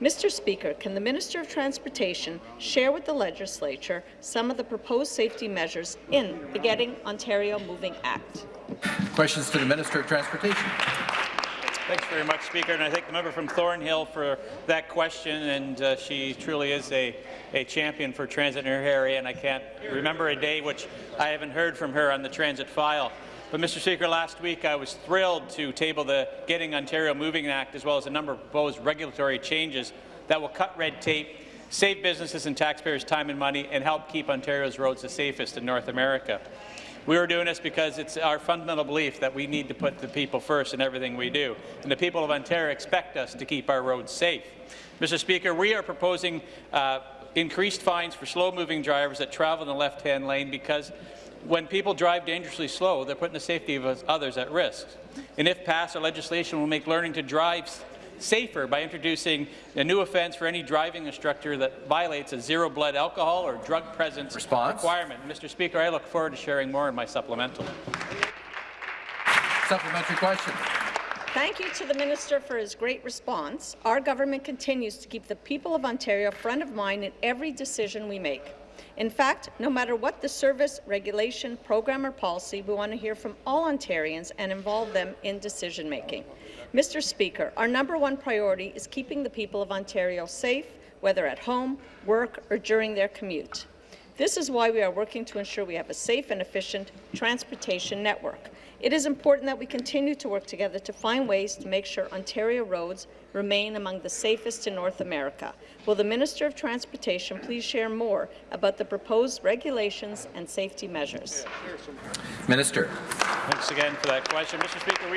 Mr. Speaker, can the Minister of Transportation share with the legislature some of the proposed safety measures in the Getting Ontario Moving Act? Questions to the Minister of Transportation. Thanks very much, Speaker, and I thank the member from Thornhill for that question. And uh, she truly is a, a champion for transit in her area, and I can't remember a day which I haven't heard from her on the transit file. But, Mr. Speaker, last week I was thrilled to table the Getting Ontario Moving Act, as well as a number of proposed regulatory changes that will cut red tape, save businesses and taxpayers time and money, and help keep Ontario's roads the safest in North America. We are doing this because it's our fundamental belief that we need to put the people first in everything we do, and the people of Ontario expect us to keep our roads safe. Mr. Speaker, we are proposing uh, increased fines for slow-moving drivers that travel in the left-hand lane because when people drive dangerously slow, they're putting the safety of others at risk. And if passed, our legislation will make learning to drive safer by introducing a new offence for any driving instructor that violates a zero blood alcohol or drug presence requirement. Mr. Speaker, I look forward to sharing more in my supplemental. Supplementary question. Thank you to the Minister for his great response. Our government continues to keep the people of Ontario front of mind in every decision we make. In fact, no matter what the service, regulation, program or policy, we want to hear from all Ontarians and involve them in decision-making. Mr. Speaker, our number one priority is keeping the people of Ontario safe, whether at home, work or during their commute. This is why we are working to ensure we have a safe and efficient transportation network. It is important that we continue to work together to find ways to make sure Ontario roads remain among the safest in North America. Will the Minister of Transportation please share more about the proposed regulations and safety measures? Minister. Thanks again for that question. Mr. Speaker,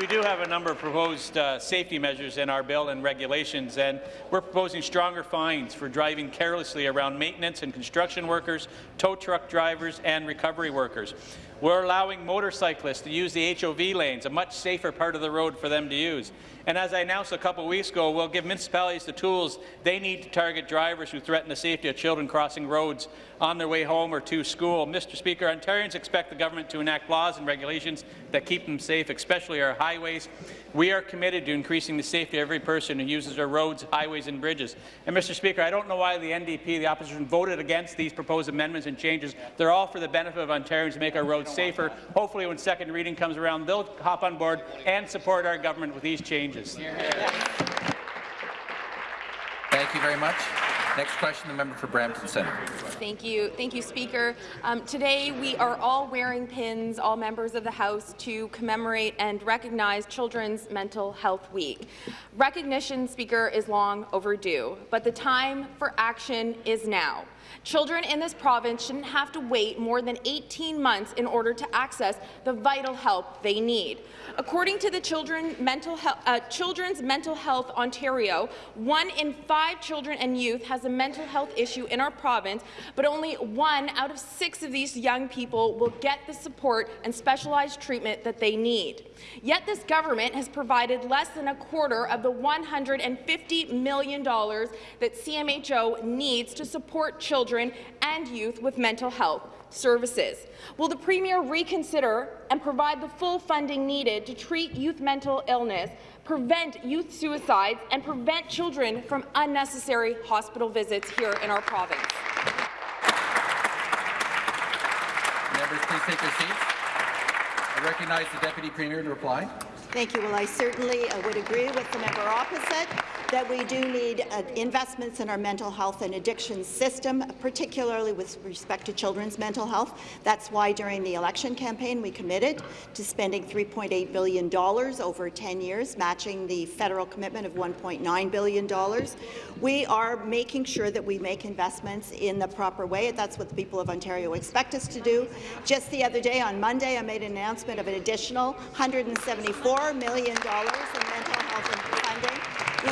we, do have a number of proposed uh, safety measures in our bill and regulations, and we're proposing stronger fines for driving carelessly around maintenance and construction workers, tow truck drivers, and recovery workers. We're allowing motorcyclists to use the HOV lanes, a much safer part of the road for them to use. And as I announced a couple weeks ago, we'll give municipalities the tools they need to target drivers who threaten the safety of children crossing roads on their way home or to school. Mr. Speaker, Ontarians expect the government to enact laws and regulations that keep them safe, especially our highways. We are committed to increasing the safety of every person who uses our roads, highways and bridges. And Mr. Speaker, I don't know why the NDP, the opposition, voted against these proposed amendments and changes. They're all for the benefit of Ontarians to make our roads safer. Hopefully, when second reading comes around, they'll hop on board and support our government with these changes. Thank you very much. Next question, the member for Brampton Centre. Thank you. Thank you, Speaker. Um, today, we are all wearing pins, all members of the House, to commemorate and recognize Children's Mental Health Week. Recognition, Speaker, is long overdue, but the time for action is now. Children in this province shouldn't have to wait more than 18 months in order to access the vital help they need. According to the Children mental uh, Children's Mental Health Ontario, one in five children and youth has a mental health issue in our province, but only one out of six of these young people will get the support and specialized treatment that they need. Yet this government has provided less than a quarter of the $150 million that CMHO needs to support children and youth with mental health services. Will the Premier reconsider and provide the full funding needed to treat youth mental illness, prevent youth suicides, and prevent children from unnecessary hospital visits here in our province? Members, please take your seats. I recognize the Deputy Premier to reply. Thank you. Well, I certainly uh, would agree with the member opposite that we do need uh, investments in our mental health and addiction system, particularly with respect to children's mental health. That's why during the election campaign we committed to spending $3.8 billion over 10 years, matching the federal commitment of $1.9 billion. We are making sure that we make investments in the proper way. That's what the people of Ontario expect us to do. Just the other day, on Monday, I made an announcement of an additional $174 million in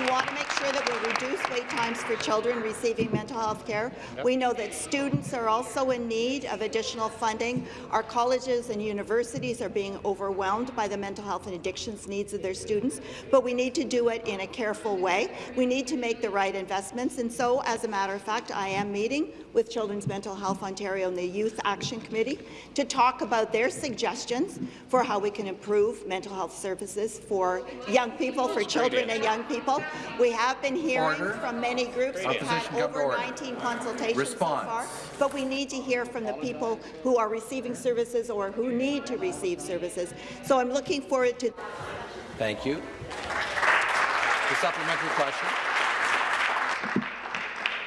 we want to make sure that we reduce wait times for children receiving mental health care. Yep. We know that students are also in need of additional funding. Our colleges and universities are being overwhelmed by the mental health and addictions needs of their students, but we need to do it in a careful way. We need to make the right investments, and so, as a matter of fact, I am meeting with Children's Mental Health Ontario and the Youth Action Committee to talk about their suggestions for how we can improve mental health services for young people, for children and young people. We have been hearing order. from many groups. We've had over 19 consultations Response. so far, but we need to hear from the people who are receiving services or who need to receive services. So I'm looking forward to. Thank you. The supplementary question.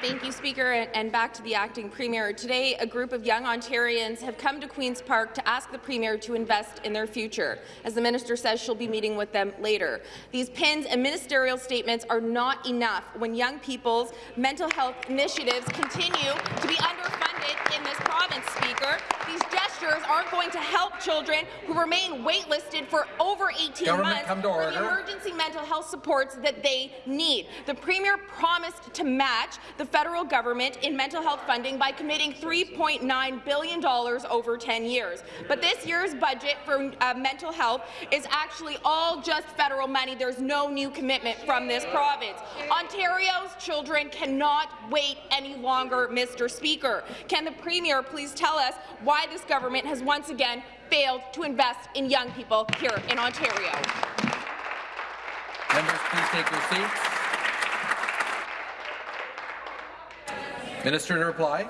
Thank you, Speaker, and back to the acting Premier. Today, a group of young Ontarians have come to Queen's Park to ask the Premier to invest in their future. As the Minister says, she'll be meeting with them later. These pins and ministerial statements are not enough when young people's mental health initiatives continue to be underfunded in this province, Speaker. These gestures aren't going to help children who remain waitlisted for over 18 Government months for the emergency mental health supports that they need. The Premier promised to match the federal government in mental health funding by committing $3.9 billion over 10 years. But this year's budget for uh, mental health is actually all just federal money. There's no new commitment from this province. Ontario's children cannot wait any longer, Mr. Speaker. Can the Premier please tell us why this government has once again failed to invest in young people here in Ontario? Members, please take your seats. Minister to reply.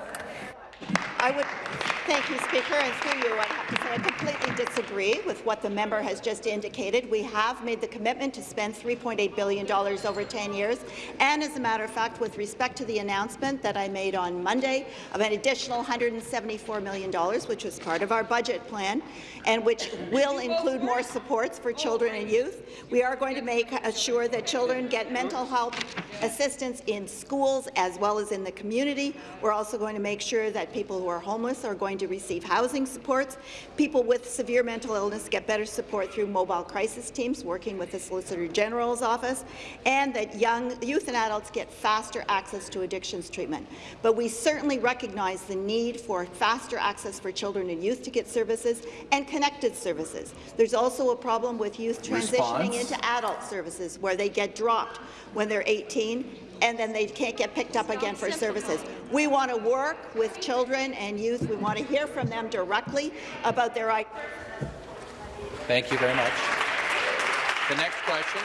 I would thank you, Speaker, and through you, I have to say I completely disagree with what the member has just indicated. We have made the commitment to spend $3.8 billion over 10 years, and as a matter of fact, with respect to the announcement that I made on Monday of an additional $174 million, which was part of our budget plan, and which will include more supports for children and youth, we are going to make sure that children get mental health assistance in schools as well as in the community. We're also going to make sure that people who are homeless are going to receive housing supports. People with severe mental illness get better support through mobile crisis teams working with the Solicitor General's office, and that young youth and adults get faster access to addictions treatment. But we certainly recognize the need for faster access for children and youth to get services and connected services. There's also a problem with youth transitioning Response. into adult services where they get dropped when they're 18 and then they can't get picked up again for services. We want to work with children and youth. We want to hear from them directly about their Thank you very much. The next question,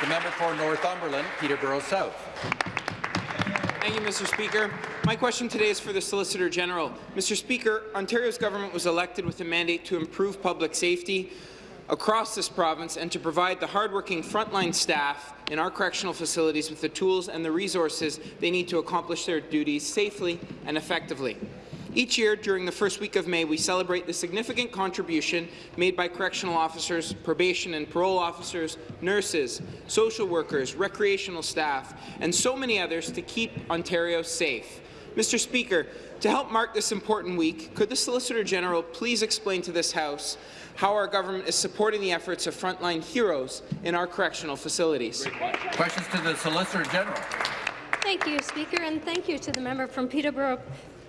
the member for Northumberland, Peterborough South. Thank you, Mr. Speaker. My question today is for the Solicitor General. Mr. Speaker, Ontario's government was elected with a mandate to improve public safety across this province and to provide the hardworking frontline staff in our correctional facilities with the tools and the resources they need to accomplish their duties safely and effectively. Each year, during the first week of May, we celebrate the significant contribution made by correctional officers, probation and parole officers, nurses, social workers, recreational staff, and so many others to keep Ontario safe. Mr. Speaker, to help mark this important week, could the Solicitor General please explain to this House how our government is supporting the efforts of frontline heroes in our correctional facilities? Questions to the Solicitor General. Thank you, Speaker, and thank you to the member from Peterborough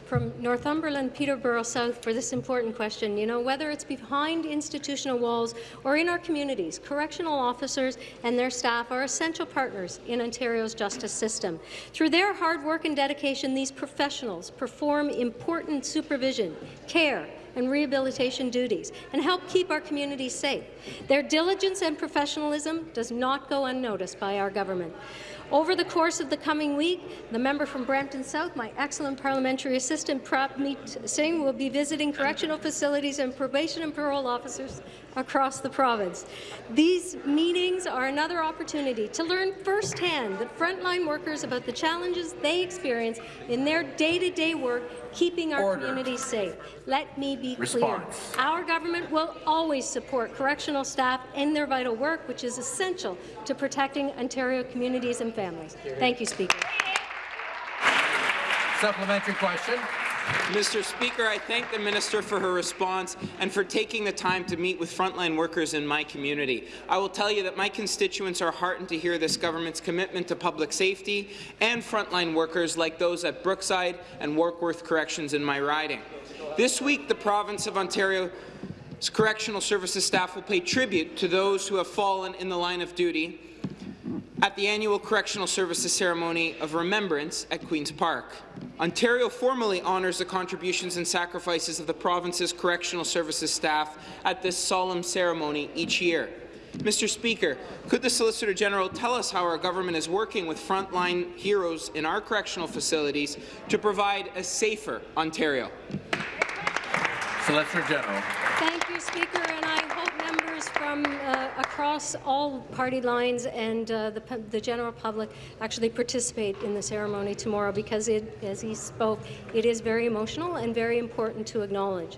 from Northumberland, Peterborough South for this important question. You know, whether it's behind institutional walls or in our communities, correctional officers and their staff are essential partners in Ontario's justice system. Through their hard work and dedication, these professionals perform important supervision, care, and rehabilitation duties and help keep our communities safe. Their diligence and professionalism does not go unnoticed by our government. Over the course of the coming week, the member from Brampton South, my excellent parliamentary assistant, Prabmeet Singh, will be visiting correctional facilities and probation and parole officers across the province. These meetings are another opportunity to learn firsthand the frontline workers about the challenges they experience in their day-to-day -day work keeping our Order. communities safe. Let me be Response. clear. Our government will always support correctional staff in their vital work, which is essential to protecting Ontario communities and families. Thank you, Speaker. Supplementary question. Mr. Speaker, I thank the minister for her response and for taking the time to meet with frontline workers in my community. I will tell you that my constituents are heartened to hear this government's commitment to public safety and frontline workers like those at Brookside and Warkworth Corrections in my riding. This week, the province of Ontario's correctional services staff will pay tribute to those who have fallen in the line of duty at the annual Correctional Services Ceremony of Remembrance at Queen's Park. Ontario formally honours the contributions and sacrifices of the province's correctional services staff at this solemn ceremony each year. Mr. Speaker, could the Solicitor General tell us how our government is working with frontline heroes in our correctional facilities to provide a safer Ontario? Solicitor General. Thank you, Speaker, and I hope members from uh, across all party lines and uh, the, the general public actually participate in the ceremony tomorrow because, it, as he spoke, it is very emotional and very important to acknowledge.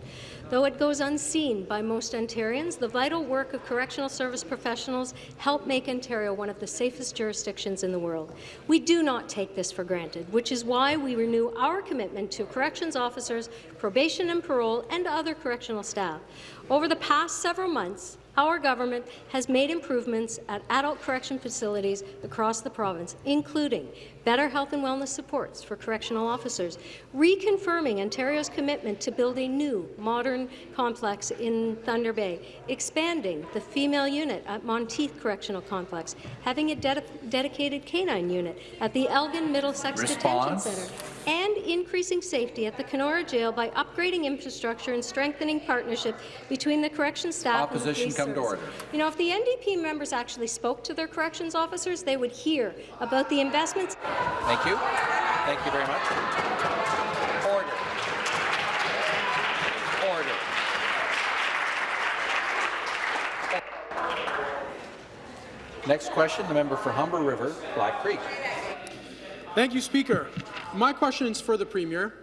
Though it goes unseen by most Ontarians, the vital work of correctional service professionals help make Ontario one of the safest jurisdictions in the world. We do not take this for granted, which is why we renew our commitment to corrections officers, probation and parole, and other correctional staff. Over the past several months, our government has made improvements at adult correction facilities across the province, including better health and wellness supports for correctional officers, reconfirming Ontario's commitment to build a new, modern complex in Thunder Bay, expanding the female unit at Monteith Correctional Complex, having a ded dedicated canine unit at the Elgin Middlesex Detention Centre, and increasing safety at the Kenora Jail by upgrading infrastructure and strengthening partnership between the corrections staff Opposition and the police come to order. You know, if the NDP members actually spoke to their corrections officers, they would hear about the investments. Thank you. Thank you very much. Order. Order. Next question, the member for Humber River, Black Creek. Thank you, Speaker. My question is for the Premier.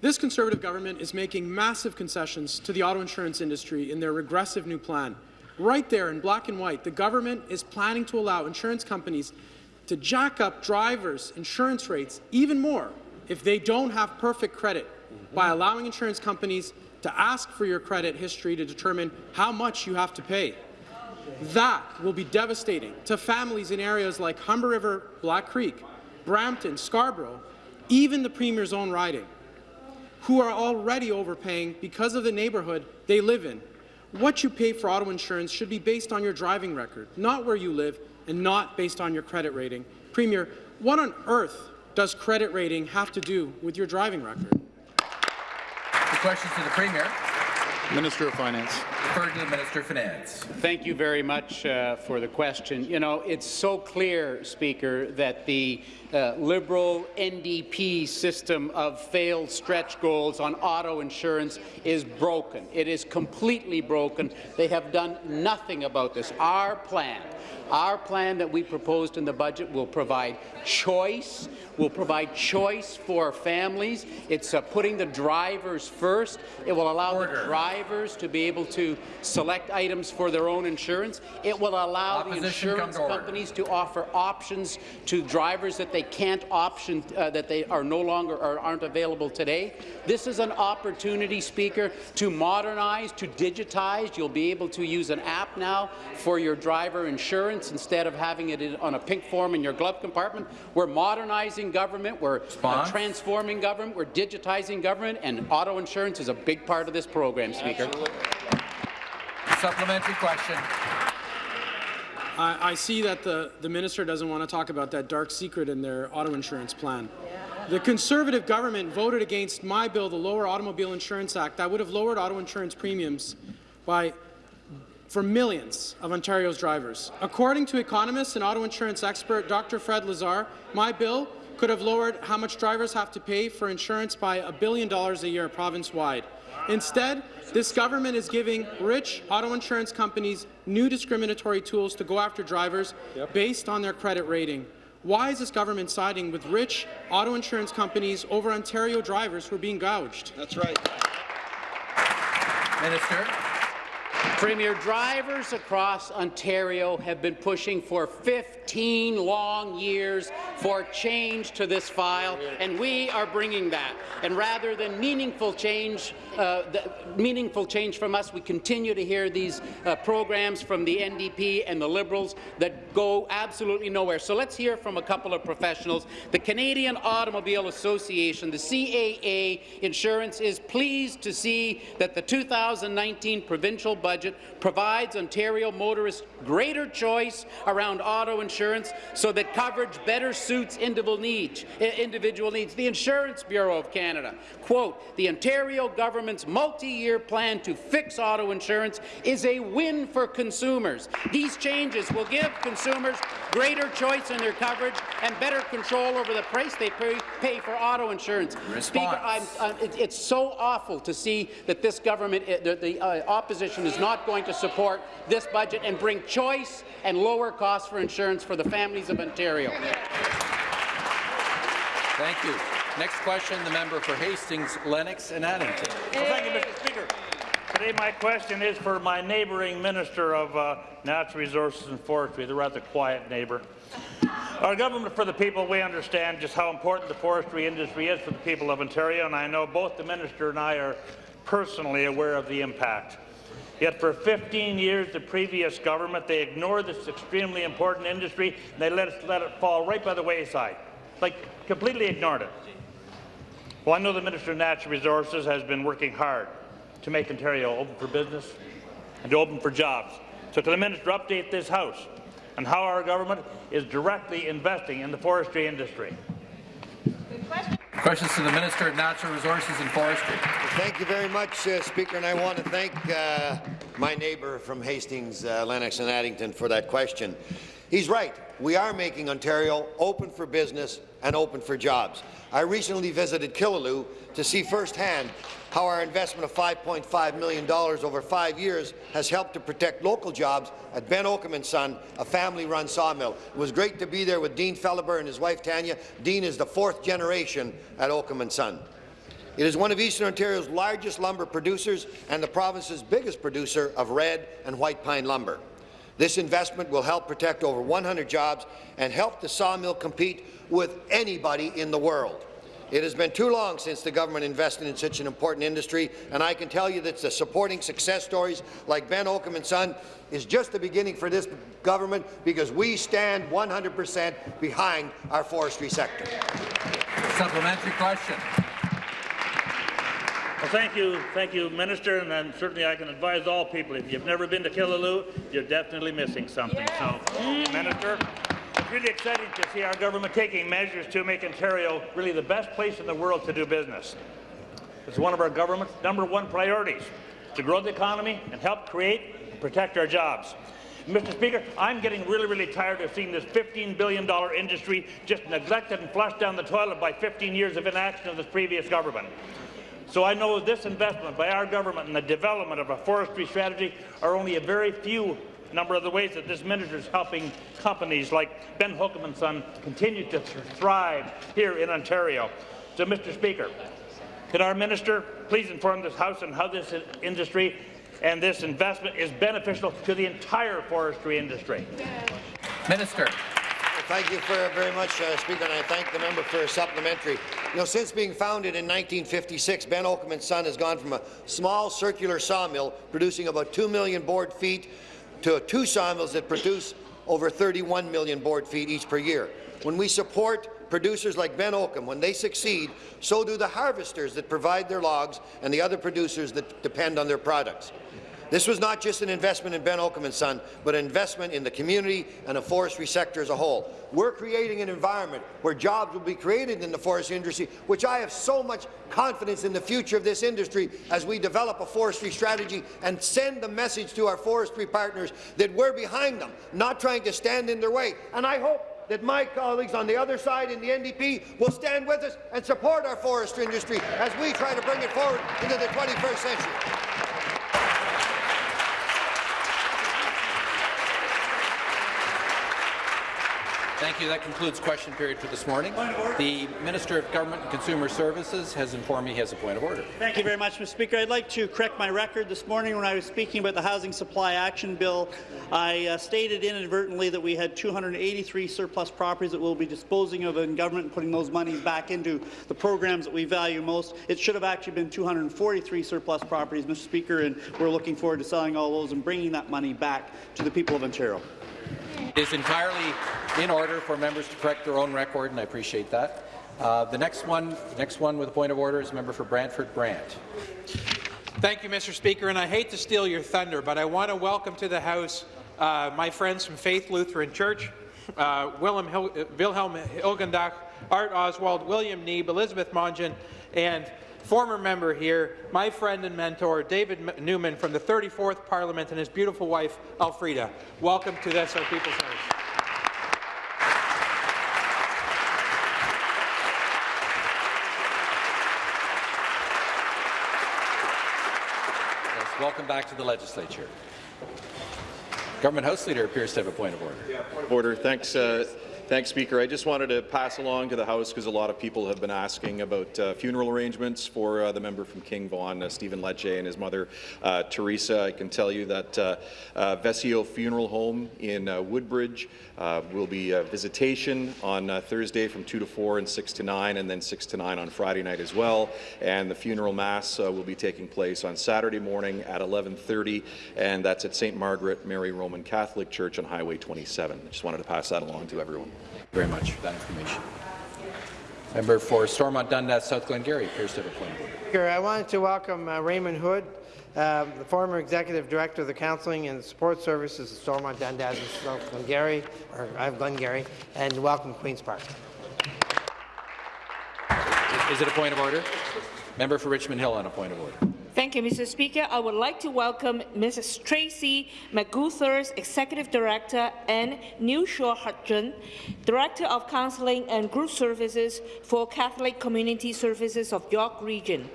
This Conservative government is making massive concessions to the auto insurance industry in their regressive new plan. Right there in black and white, the government is planning to allow insurance companies to jack up drivers' insurance rates even more if they don't have perfect credit mm-hmm. by allowing insurance companies to ask for your credit history to determine how much you have to pay. That will be devastating to families in areas like Humber River, Black Creek, Brampton, Scarborough, even the Premier's own riding, who are already overpaying because of the neighbourhood they live in. What you pay for auto insurance should be based on your driving record, not where you live, and not based on your credit rating. Premier, what on earth does credit rating have to do with your driving record? The questions to the Premier. Minister of Finance. Referred to the Minister of Finance. Thank you very much uh, for the question. You know, it's so clear, Speaker, that the uh, Liberal NDP system of failed stretch goals on auto insurance is broken. It is completely broken. They have done nothing about this. Our plan our plan that we proposed in the budget will provide choice, will provide choice for families. It's uh, putting the drivers first. It will allow Order. the drivers to be able to select items for their own insurance. It will allow Opposition the insurance to companies to offer options to drivers that they can't option uh, that they are no longer or aren't available today. This is an opportunity, Speaker, to modernize, to digitize. You'll be able to use an app now for your driver insurance insurance instead of having it on a pink form in your glove compartment. We're modernizing government. We're uh, transforming government. We're digitizing government, and auto insurance is a big part of this program, Speaker. Absolutely. Supplementary question. I, I see that the, the minister doesn't want to talk about that dark secret in their auto insurance plan. The Conservative government voted against my bill, the Lower Automobile Insurance Act, that would have lowered auto insurance premiums by for millions of Ontario's drivers. According to economist and auto insurance expert Dr. Fred Lazar, my bill could have lowered how much drivers have to pay for insurance by a billion dollars a year province-wide. Instead, this government is giving rich auto insurance companies new discriminatory tools to go after drivers yep. based on their credit rating. Why is this government siding with rich auto insurance companies over Ontario drivers who are being gouged? That's right. Minister. Premier, drivers across Ontario have been pushing for 15 long years for change to this file, and we are bringing that. And rather than meaningful change, uh, meaningful change from us, we continue to hear these uh, programs from the NDP and the Liberals that go absolutely nowhere. So let's hear from a couple of professionals. The Canadian Automobile Association, the CAA Insurance, is pleased to see that the 2019 provincial budget provides Ontario motorists greater choice around auto insurance so that coverage better suits individual needs. Individual needs. The Insurance Bureau of Canada, quote, the Ontario government's multi-year plan to fix auto insurance is a win for consumers. These changes will give consumers greater choice in their coverage and better control over the price they pay, pay for auto insurance. Response. Speaker, I'm, I'm, it, it's so awful to see that this government, the, the uh, opposition is not going to support this budget and bring choice and lower costs for insurance for the families of Ontario. Thank you. Next question, the member for Hastings, Lennox and Addington. Well, thank you, Mr. Speaker. Today my question is for my neighbouring Minister of uh, Natural Resources and Forestry, the rather quiet neighbour. Our government for the people, we understand just how important the forestry industry is for the people of Ontario, and I know both the minister and I are personally aware of the impact. Yet for 15 years, the previous government, they ignored this extremely important industry, and they let, it, let it fall right by the wayside, like completely ignored it. Well, I know the Minister of Natural Resources has been working hard to make Ontario open for business and to open for jobs. So can the Minister update this House on how our government is directly investing in the forestry industry? Questions to the Minister of Natural Resources and Forestry. Thank you very much, uh, Speaker, and I want to thank uh, my neighbour from Hastings, uh, Lennox and Addington for that question. He's right. We are making Ontario open for business and open for jobs. I recently visited Killaloe to see firsthand how our investment of $5.5 million over five years has helped to protect local jobs at Ben Hokum and Son, a family-run sawmill. It was great to be there with Dean Felhaber and his wife Tanya. Dean is the fourth generation at Hokum and Son. It is one of Eastern Ontario's largest lumber producers and the province's biggest producer of red and white pine lumber. This investment will help protect over 100 jobs and help the sawmill compete with anybody in the world. It has been too long since the government invested in such an important industry, and I can tell you that the supporting success stories like Ben Hokum and Son is just the beginning for this government because we stand 100 percent behind our forestry sector. Supplementary question. Well, thank you, thank you, Minister, and then certainly I can advise all people, if you've never been to Killaloe, you're definitely missing something. So, Minister, it's really exciting to see our government taking measures to make Ontario really the best place in the world to do business. It's one of our government's number one priorities, to grow the economy and help create and protect our jobs. Mr. Speaker, I'm getting really, really tired of seeing this $15 billion industry just neglected and flushed down the toilet by 15 years of inaction of this previous government. So I know this investment by our government in the development of a forestry strategy are only a very few number of the ways that this minister is helping companies like Ben Hokum and Son continue to thrive here in Ontario. So, Mr. Speaker, could our minister please inform this House on how this industry and this investment is beneficial to the entire forestry industry? Minister. Thank you for, very much, uh, Speaker, and I thank the member for a supplementary. You know, since being founded in 1956, Ben Hokum and Son has gone from a small circular sawmill producing about 2 million board feet to two sawmills that produce over 31 million board feet each per year. When we support producers like Ben Hokum, when they succeed, so do the harvesters that provide their logs and the other producers that depend on their products. This was not just an investment in Ben Hokum and Son, but an investment in the community and the forestry sector as a whole. We're creating an environment where jobs will be created in the forestry industry, which I have so much confidence in the future of this industry as we develop a forestry strategy and send the message to our forestry partners that we're behind them, not trying to stand in their way. And I hope that my colleagues on the other side in the NDP will stand with us and support our forestry industry as we try to bring it forward into the 21st century. Thank you. That concludes question period for this morning. The Minister of Government and Consumer Services has informed me he has a point of order. Thank you very much, Mr. Speaker. I'd like to correct my record. This morning when I was speaking about the Housing Supply Action Bill, I uh, stated inadvertently that we had 283 surplus properties that we'll be disposing of in government and putting those monies back into the programs that we value most. It should have actually been 243 surplus properties, Mr. Speaker, and we're looking forward to selling all those and bringing that money back to the people of Ontario. It is entirely in order for members to correct their own record, and I appreciate that. Uh, the next one, next one with a point of order is member for Brantford Brant. Thank you, Mr. Speaker, and I hate to steal your thunder, but I want to welcome to the House uh, my friends from Faith Lutheran Church, uh, Wilhelm, Hil Wilhelm Hilgendach, Art Oswald, William Neeb, Elizabeth Mongen, and former member here, my friend and mentor, David Newman from the 34th Parliament and his beautiful wife, Elfrida. Welcome to this, our People's House. Yes, welcome back to the legislature. Government House Leader appears to have a point of order. Yeah, point of order. Thanks, uh, Thanks, Speaker. I just wanted to pass along to the House because a lot of people have been asking about uh, funeral arrangements for uh, the member from King Vaughan, uh, Stephen Lecce, and his mother, uh, Teresa. I can tell you that uh, uh, Vescio Funeral Home in Woodbridge will be visitation on Thursday from 2 to 4 and 6 to 9, and then 6 to 9 on Friday night as well. And the funeral mass will be taking place on Saturday morning at 11:30, and that's at St. Margaret Mary Roman Catholic Church on Highway 27. I just wanted to pass that along to everyone very much for that information. Member for Stormont Dundas, South Glengarry, appears to have a point. I wanted to welcome uh, Raymond Hood, uh, the former Executive Director of the Counselling and Support Services at Stormont Dundas and South Glengarry, or have Glengarry, and welcome Queen's Park. Is it a point of order? Member for Richmond Hill on a point of order. Thank you, Mr. Speaker. I would like to welcome Mrs. Tracy McGuthers, Executive Director, and New Shaw Hudson, Director of Counseling and Group Services for Catholic Community Services of York Region.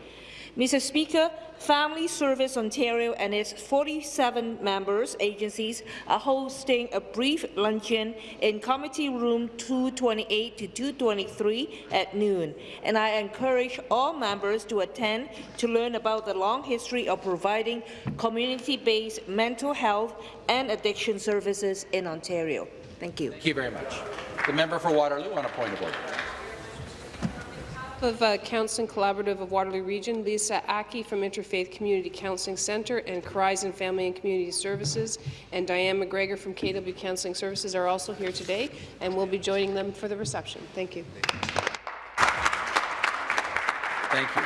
Mr. Speaker, Family Service Ontario and its 47 members agencies are hosting a brief luncheon in Committee Room 228 to 223 at noon, and I encourage all members to attend to learn about the long history of providing community-based mental health and addiction services in Ontario. Thank you. Thank you very much. The member for Waterloo on a point of order of uh, Counseling Collaborative of Waterloo Region, Lisa Aki from Interfaith Community Counseling Centre and Horizon Family and Community Services, and Diane McGregor from KW Counseling Services are also here today, and we'll be joining them for the reception. Thank you. Thank you.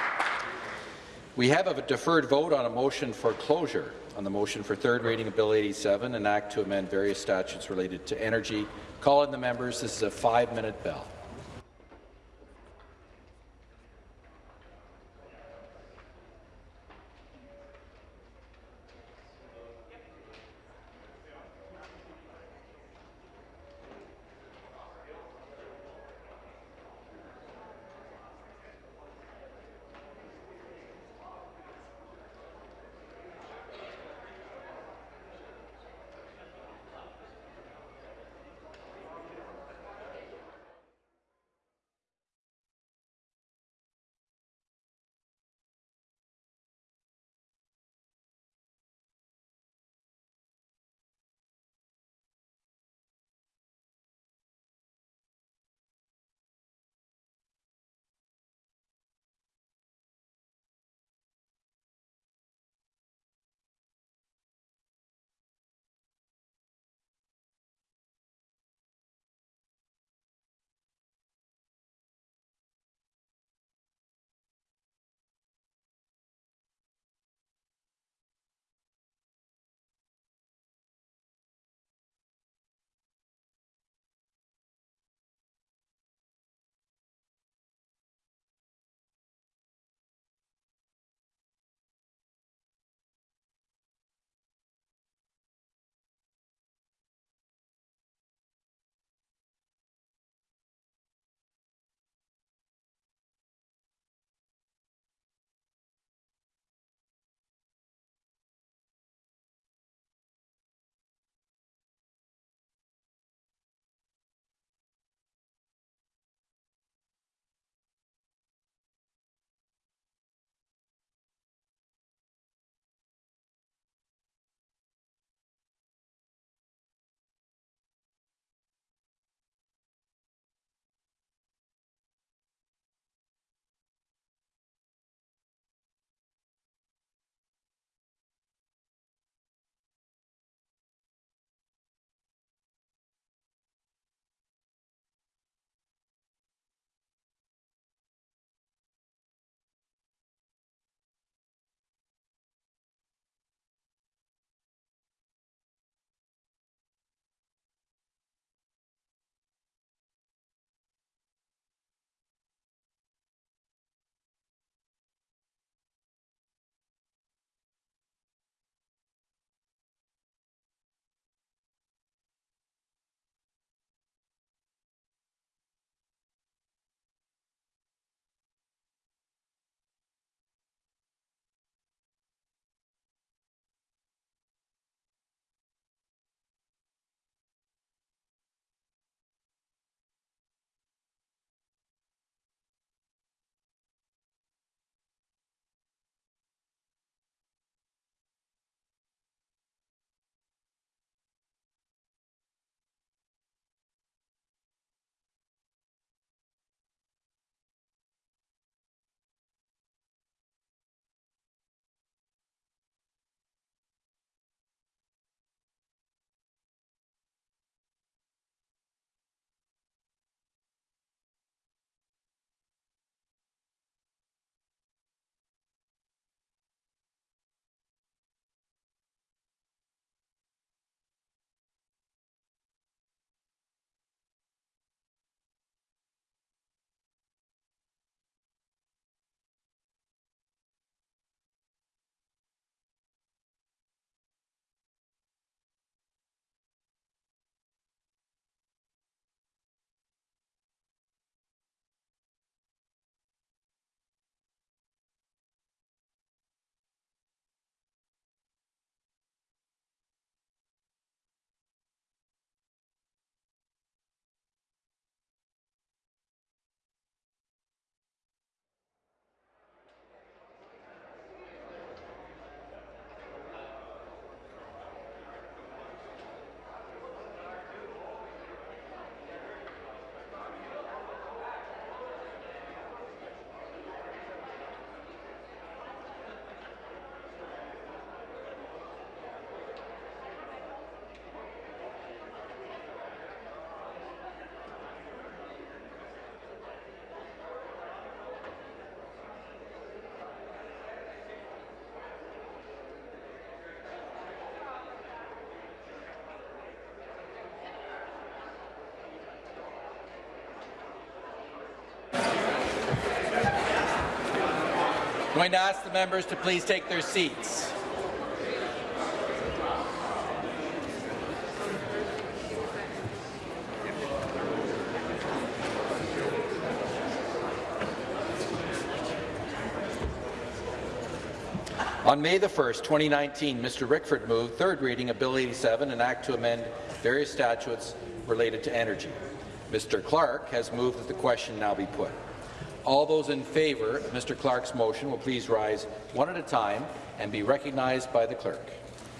We have a deferred vote on a motion for closure on the motion for third reading of Bill 87, an act to amend various statutes related to energy. Call in the members. This is a five-minute bell. I'm going to ask the members to please take their seats. On May the 1st, 2019, Mr. Rickford moved third reading of Bill 87, an act to amend various statutes related to energy. Mr. Clark has moved that the question now be put. All those in favour of Mr. Clark's motion will please rise one at a time and be recognized by the clerk.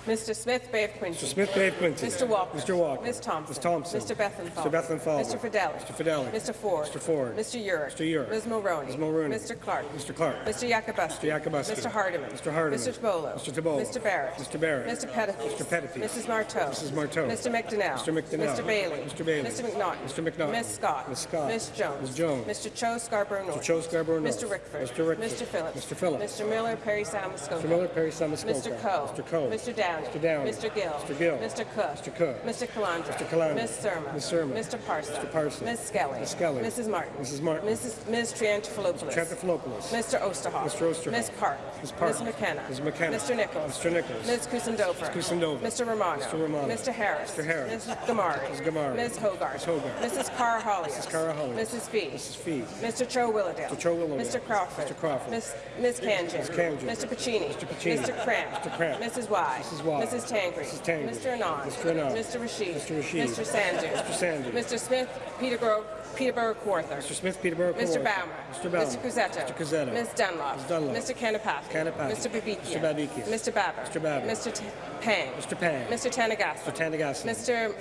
Mr. Smith, Bay of Quinte. Mr. Smith, Bay of Quinte. Mr. Walker. Mr. Walker. Ms. Thompson. Ms. Thompson. Mr. Bethlenfalvy. Mr. Bethlenfalvy. Mr. Fedeli. Mr. Fedeli. Mr. Ford. Mr. Ford. Mr. Yurek. Mr. Yurek. Ms. Mulroney. Ms. Mulroney. Mr. Clark. Mr. Clark. Mr. Yakabuski. Mr. Yakabuski. Mr. Hardeman. Mr. Hardeman. Mr. Tibollo. Mr. Tibollo. Mr. Barrett. Mr. Barrett. Mr. Pettife. Mr. Pettife. Mrs. Martow. Mrs. Martow. Mr. McDonell. Mr. McDonell. Mr. Bailey. Mr. Bailey. Mr. McNaughton. Mr. McNaughton. Ms. Scott. Ms. Scott. Ms. Jones. Ms. Jones. Mr. Cho Scarborough North. Mr. Cho Scarborough North. Mr. Rickford. Mr. Rickford. Mr. Phillips. Mr. Phillips. Mr. Miller, Parry Sound Muskoka. Mr. Miller, Parry Sound Muskoka. Mr. Coe. Mr. Coe. Mr. Downey. Mr. Downey. Mr. Gill. Mr. Gill. Mr. Cook. Mr. Cook. Mr. Calandra. Mr. Calandra. Ms. Surma. Ms. Surma. Mr. Parsa. Mr. Parsa. Ms. Skelly. Ms. Skelly. Mrs. Martin. Mrs. Martin. Mrs. Ms. Triantafilopoulos. Mr. Triantafilopoulos. Mr. Oosterhoff. Mr. Oosterhoff. Ms. Park. Ms. Park. Ms. McKenna. Ms. McKenna. Mr. Nicholls. Mr. Nicholls. Ms. Kusendova. Ms. Kusendova. Mr. Romano. Mr. Romano. Mr. Harris. Mr. Harris. Ms. Ghamari. Ms. Ghamari. Ms. Hogarth. Ms. Hogarth. Mrs. Karahalios. Mrs. Karahalios. Mrs. Fee. Mrs. Fee. Mr. Cho Willowdale. Mr. Cho Willowdale. Mr. Crawford. Mr. Crawford. Ms. Ms. Khanjin. Ms. Khanjin. Mr. Piccini. Mr. Piccini. Mr. Kramp. Mr. Kramp. Mrs. Wai. Mrs. Wai. Mrs. Tangri. Mrs. Tangri. Mr. Anand. Mr. Anand. Mr. Rasheed. Mr. Rasheed. Mr. Sanders. Mr. Sanders. Mr. Smith, Peterborough, Peterborough Kawartha. Mr. Smith, Peterborough. Mr. Bouma. Mr. Bouma. Mr. Cuzzetto. Mr. Cuzzetto. Ms. Dunlop. Ms. Dunlop. Mr. Kanapathi. Kanapathi. Mr. Babikian. Mr. Babikian. Mr. Baber. Mr. Baber. Mr. T Pang. Mr. Pang. Mr. Tanagasa. Mr. Tanagasa. Mr.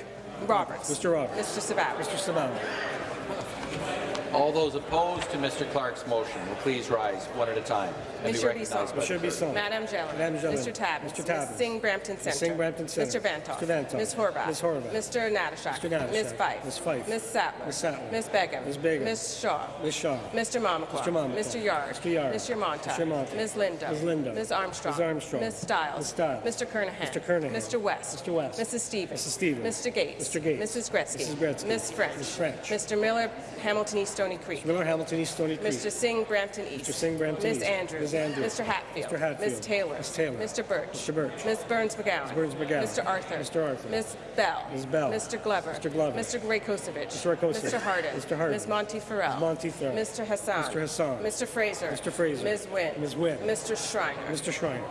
Roberts. Mr. Roberts. Mr. Sabat. Mr. Sabal. All those opposed to Mr. Clark's motion will please rise one at a time and be Mr. recognized by Bisson. Madam Jelen. Madam Jelen. Mr. Tabuns. Mr. Tabuns. Ms. Singh Brampton Ms. Centre. Singh Brampton Centre. Mr. Vanthof. Mr. Vanthof. Ms. Horwath. Ms. Horwath. Mr. Natyshak. Mr. Natyshak. Ms. Fife. Ms. Fife. Ms. Sattler. Ms. Sattler. Ms. Begum. Ms. Begum. Ms. Shaw. Ms. Shaw. Mr. Mamakwa. Mr. Mamakwa. Mr. Yarde. Mr. Yarde. Mr. Mantha. Mr. Mantha. Ms. Lindo. Ms. Lindo. Ms. Armstrong. Ms. Armstrong. Ms. Stiles. Ms. Stiles. Mr. Kernaghan. Mr. Kernaghan. Mr. West. Mr. West. Mrs. Stevens. Mrs. Stevens. Mr. Gates. Mr. Gates. Mrs. Gretzky. Mrs. Gretzky. Ms. French. Ms. French. Mr. Miller, Hamilton East Stoney Creek. Mr. Miller, Hamilton East, Stoney Creek. Mr. Singh, Brampton East. Mr. Singh, Brampton Ms. East. Andrews. Ms. Andrews. Mr. Hatfield. Mr. Hatfield. Ms. Taylor. Ms. Taylor. Mr. Burch. Mr. Burch. Ms. Berns-McGown. Ms. Berns-McGown. Mr. Arthur. Mr. Arthur. Ms. Bell. Ms. Bell. Mr. Glover. Mr. Glover. Mr. Rakocevic. Mr. Rakocevic. Mr. Harden. Mr. Harden. Ms. Monteith-Farrell. Ms. Monteith-Farrell. Mr. Hassan. Mr. Hassan. Mr. Fraser. Mr. Fraser. Ms. Wynne. Ms. Wynne. Mr. Schreiner. Mr. Schreiner.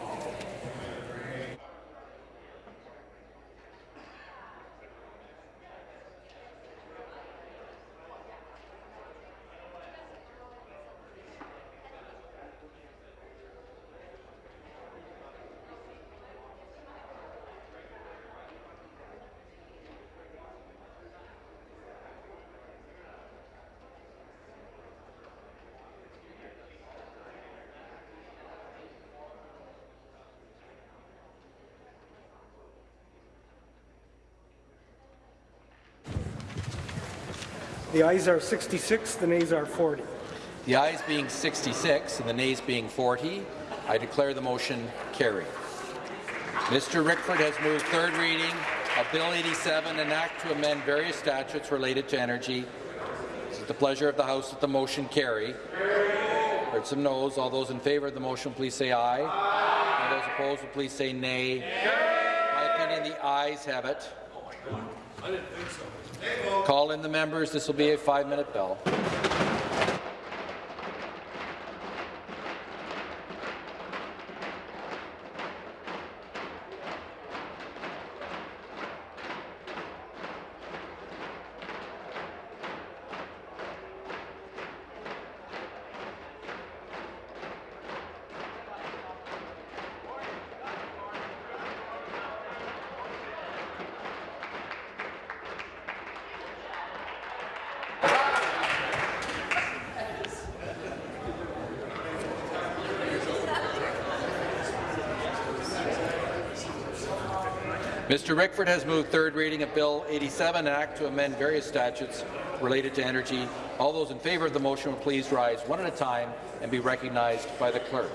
The ayes are 66, the nays are 40. The ayes being 66 and the nays being 40, I declare the motion carried. Mr. Rickford has moved third reading of Bill 87, an act to amend various statutes related to energy. It's at the pleasure of the House that the motion carry. Heard some noes. All those in favour of the motion, please say aye. aye. All those opposed, will please say nay. My opinion, the ayes have it. Call in the members. This will be a five-minute bell. Mr. Rickford has moved third reading of Bill 87, an act to amend various statutes related to energy. All those in favour of the motion will please rise one at a time and be recognized by the clerk.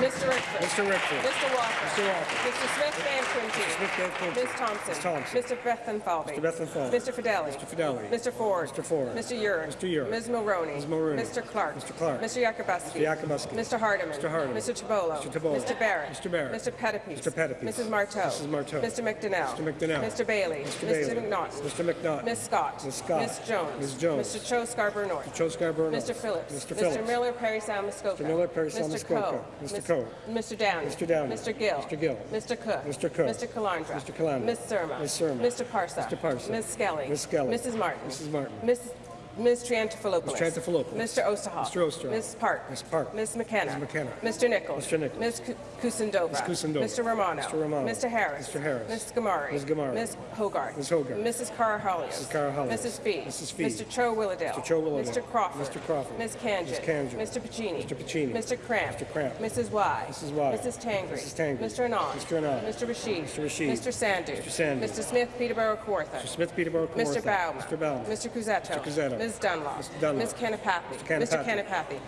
Mr. Rickford. Mr. Rickford. Mr. Walker. Mr. Walker. Mr. Smith Van Quinte. Mr. Smith Van Quinte. Ms. Thompson. Ms. Thompson. Mr. Bethlenfalvy. Mr. Bethlenfalvy. Mr. Fedeli. Mr. Fedeli. Mr. Ford. Mr. Ford. Mr. Yurek. Mr. Yurek. Ms. Mulroney. Ms. Mulroney. Mr. Clark. Mr. Clark. Mr. Yakabuski. Mr. Yakabuski. Mr. Hardeman. Mr. Hardeman. Mr. Tibollo. Mr. Tibollo. Mr. Barrett. Mr. Barrett. Mr. Pettapiece. Mr. Pettapiece. Mrs. Martow. Mrs. Martow. Mr. McDonell. Mr. McDonell. Mr. Bailey. Mr. Bailey. Mr. McNaught. Mr. McNaught. Ms. Scott. Ms. Scott. Ms. Jones. Ms. Jones. Mr. Cho Scarborough North. Mr. Cho Scarborough Mr. Phillips. Mr. Phillips. Mr. Miller, Parry Muskoka. Mr. Miller, Parry Mr. Muskoka. Mr. Coe. Mr. Downey. Mr. Downey. Mr. Gill. Mr. Gill. Mr. Cook. Mr. Cook. Mr. Calandra. Mr. Calandra. Ms. Surma. Ms. Surma. Mr. Parsa. Mr. Parsa. Ms. Skelly. Ms. Skelly. Mrs. Martin. Mrs. Martin. Ms. Ms. Triantafilopoulos. Ms. Triantafilopoulos. Mr. Oosterhoff. Mr. Oosterhoff. Ms. Park. Ms. Park. Ms. McKenna. Ms. McKenna. Mr. Nicholls. Mr. Nicholls. Ms. Ku- Kusendova. Ms. Kusendova. Mr. Romano. Mr. Romano. Mr. Harris. Mr. Harris. Ms. Ghamari. Ms. Ghamari. Ms. Hogarth. Ms. Hogarth. Mrs. Karahalios. Mrs. Karahalios. Mrs. Fee. Mrs. Fee. Mr. Cho Willowdale. Mr. Cho Willowdale. Mr. Crawford. Mr. Crawford. Ms. Khanjin. Ms. Khanjin. Mr. Piccini. Mr. Piccini. Mr. Kramp. Mr. Kramp. Mrs. Wai. Mrs. Wai. Mrs. Tangri. Mrs. Tangri. Mr. Anand. Mr. Anand. Mr. Rasheed. Mr. Rasheed. Mr. Sandhu. Mr. Sandhu. Mr. Smith Peterborough Kawartha. Mr. Smith Peterborough Mr. Kawartha. Bauman. Mr. Bauman. Mr. Cuzzetto. Mr. Cuzzetto. Ms. Dunlop. Mr. Dunlop. Ms. Kanapathi. Mr. Kanapathi. Kanapathi.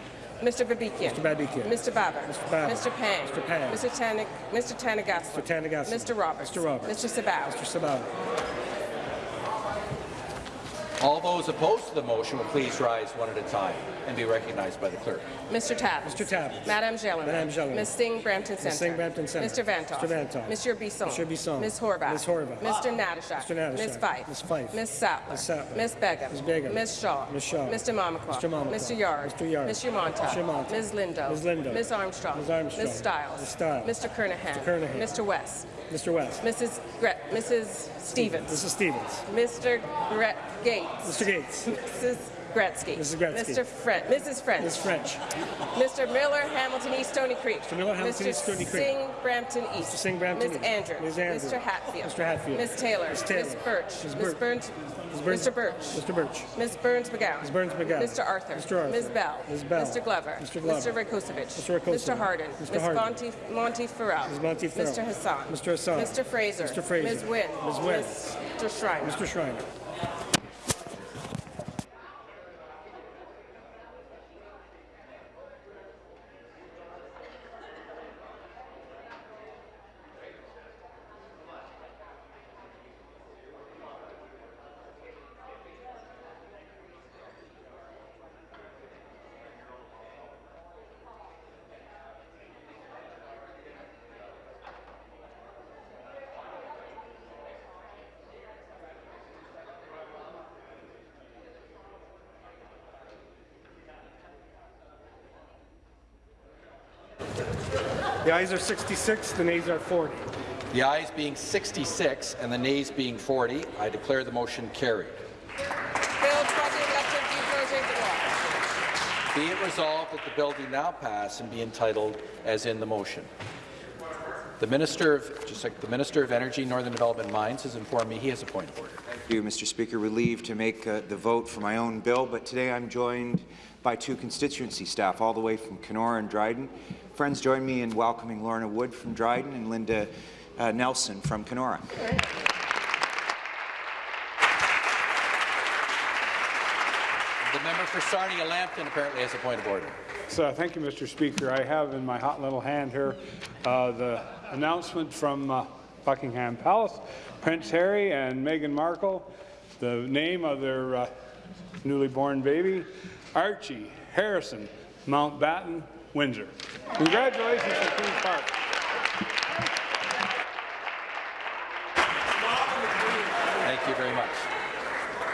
Mr. Babikian. Mr. Babikian. Mr. Baber. Mr. Baber. Mr. Pang. Mr. Pang. Mr. Tanig. Mr. Tanagasla. Mr. Tanagasla. Mr. Roberts. Mr. Roberts. Mr. Sabawy. Mr. Sabawy. All those opposed to the motion will please rise one at a time and be recognized by the clerk. Mr. Tabbs. Mr. Tabbs. Madame Gelin. Madame Gelin. Ms. Singh Brampton Centre. Ms. Singh Brampton Centre. Mr. Vanthof. Mr. Vanthof. Mr. Bisson. Mr. Bisson. Ms. Horwath. Ms. Horwath. Mr. Natyshak. Mr. Natyshak. Ms. Fife. Ms. Fife. Ms. Sattler. Ms. Sattler. Ms. Begum. Ms. Begum. Ms. Shaw. Ms. Shaw. Mr. Mamakwa. Mr. Mamakwa. Mr. Yarde. Mr. Yarde. Mr. Mantha. Mr. Mantha. Ms. Lindo. Ms. Lindo. Ms. Armstrong. Ms. Armstrong. Ms. Stiles. Ms. Stiles. Mr. Kernaghan. Mr. Kernaghan. Mr. West. Mr. West. Mrs. Gre- Mrs. Stevens. Mrs. Stevens. Mr. Gre- Gates. Mr. Gates. (laughs) Mrs. Gretzky. Mrs. Gretzky. Mr. French. Mrs. French. Ms. French. Mr. Miller, Hamilton East, Stoney Creek. Mr. Miller, Hamilton Mr. East, Stoney Creek. Singh, Brampton East. Mr. Singh, Brampton Ms. East. Andrews. Ms. Andrews. Mr. Hatfield. Mr. Hatfield. Ms. Taylor. Ms. Taylor. Ms. Burch. Ms. Ms. Burch. Burns. Ms. Burns. Mr. Burch. Mr. Burch. Ms. Berns-McGown. Ms. Berns-McGown. Mr. Arthur. Mr. Arthur. Ms. Bell. Ms. Bell. Mr. Glover. Mr. Glover. Mr. Rakocevic. Mr. Rakocevic. Mr. Harden. Mr. Ms. Harden. Monty, Monty Farrell. Ms. Monty Farrell. Mr. Hassan. Mr. Hassan. Mr. Fraser. Mr. Fraser. Ms. Wynne. Ms. Wynne. Mr. Schreiner. Mr. Schreiner. The ayes are 66, the nays are 40. The ayes being 66 and the nays being 40, I declare the motion carried. Bill 2011 projet de loi. Be it resolved that the bill do now pass and be entitled as in the motion. The Minister of, just like the Minister of Energy, Northern Development and Mines has informed me he has a point of order. Thank you, Mr. Speaker. Relieved to make uh, the vote for my own bill, but today I'm joined by two constituency staff all the way from Kenora and Dryden. Friends, join me in welcoming Lorna Wood from Dryden and Linda uh, Nelson from Kenora. The member for Sarnia-Lambton apparently has a point of order. So, thank you, Mr. Speaker. I have in my hot little hand here uh, the announcement from uh, Buckingham Palace, Prince Harry and Meghan Markle, the name of their uh, newly born baby, Archie Harrison Mountbatten Windsor. Congratulations to Queen's Park. Thank you very much.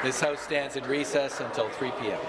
This House stands in recess until 3 p.m.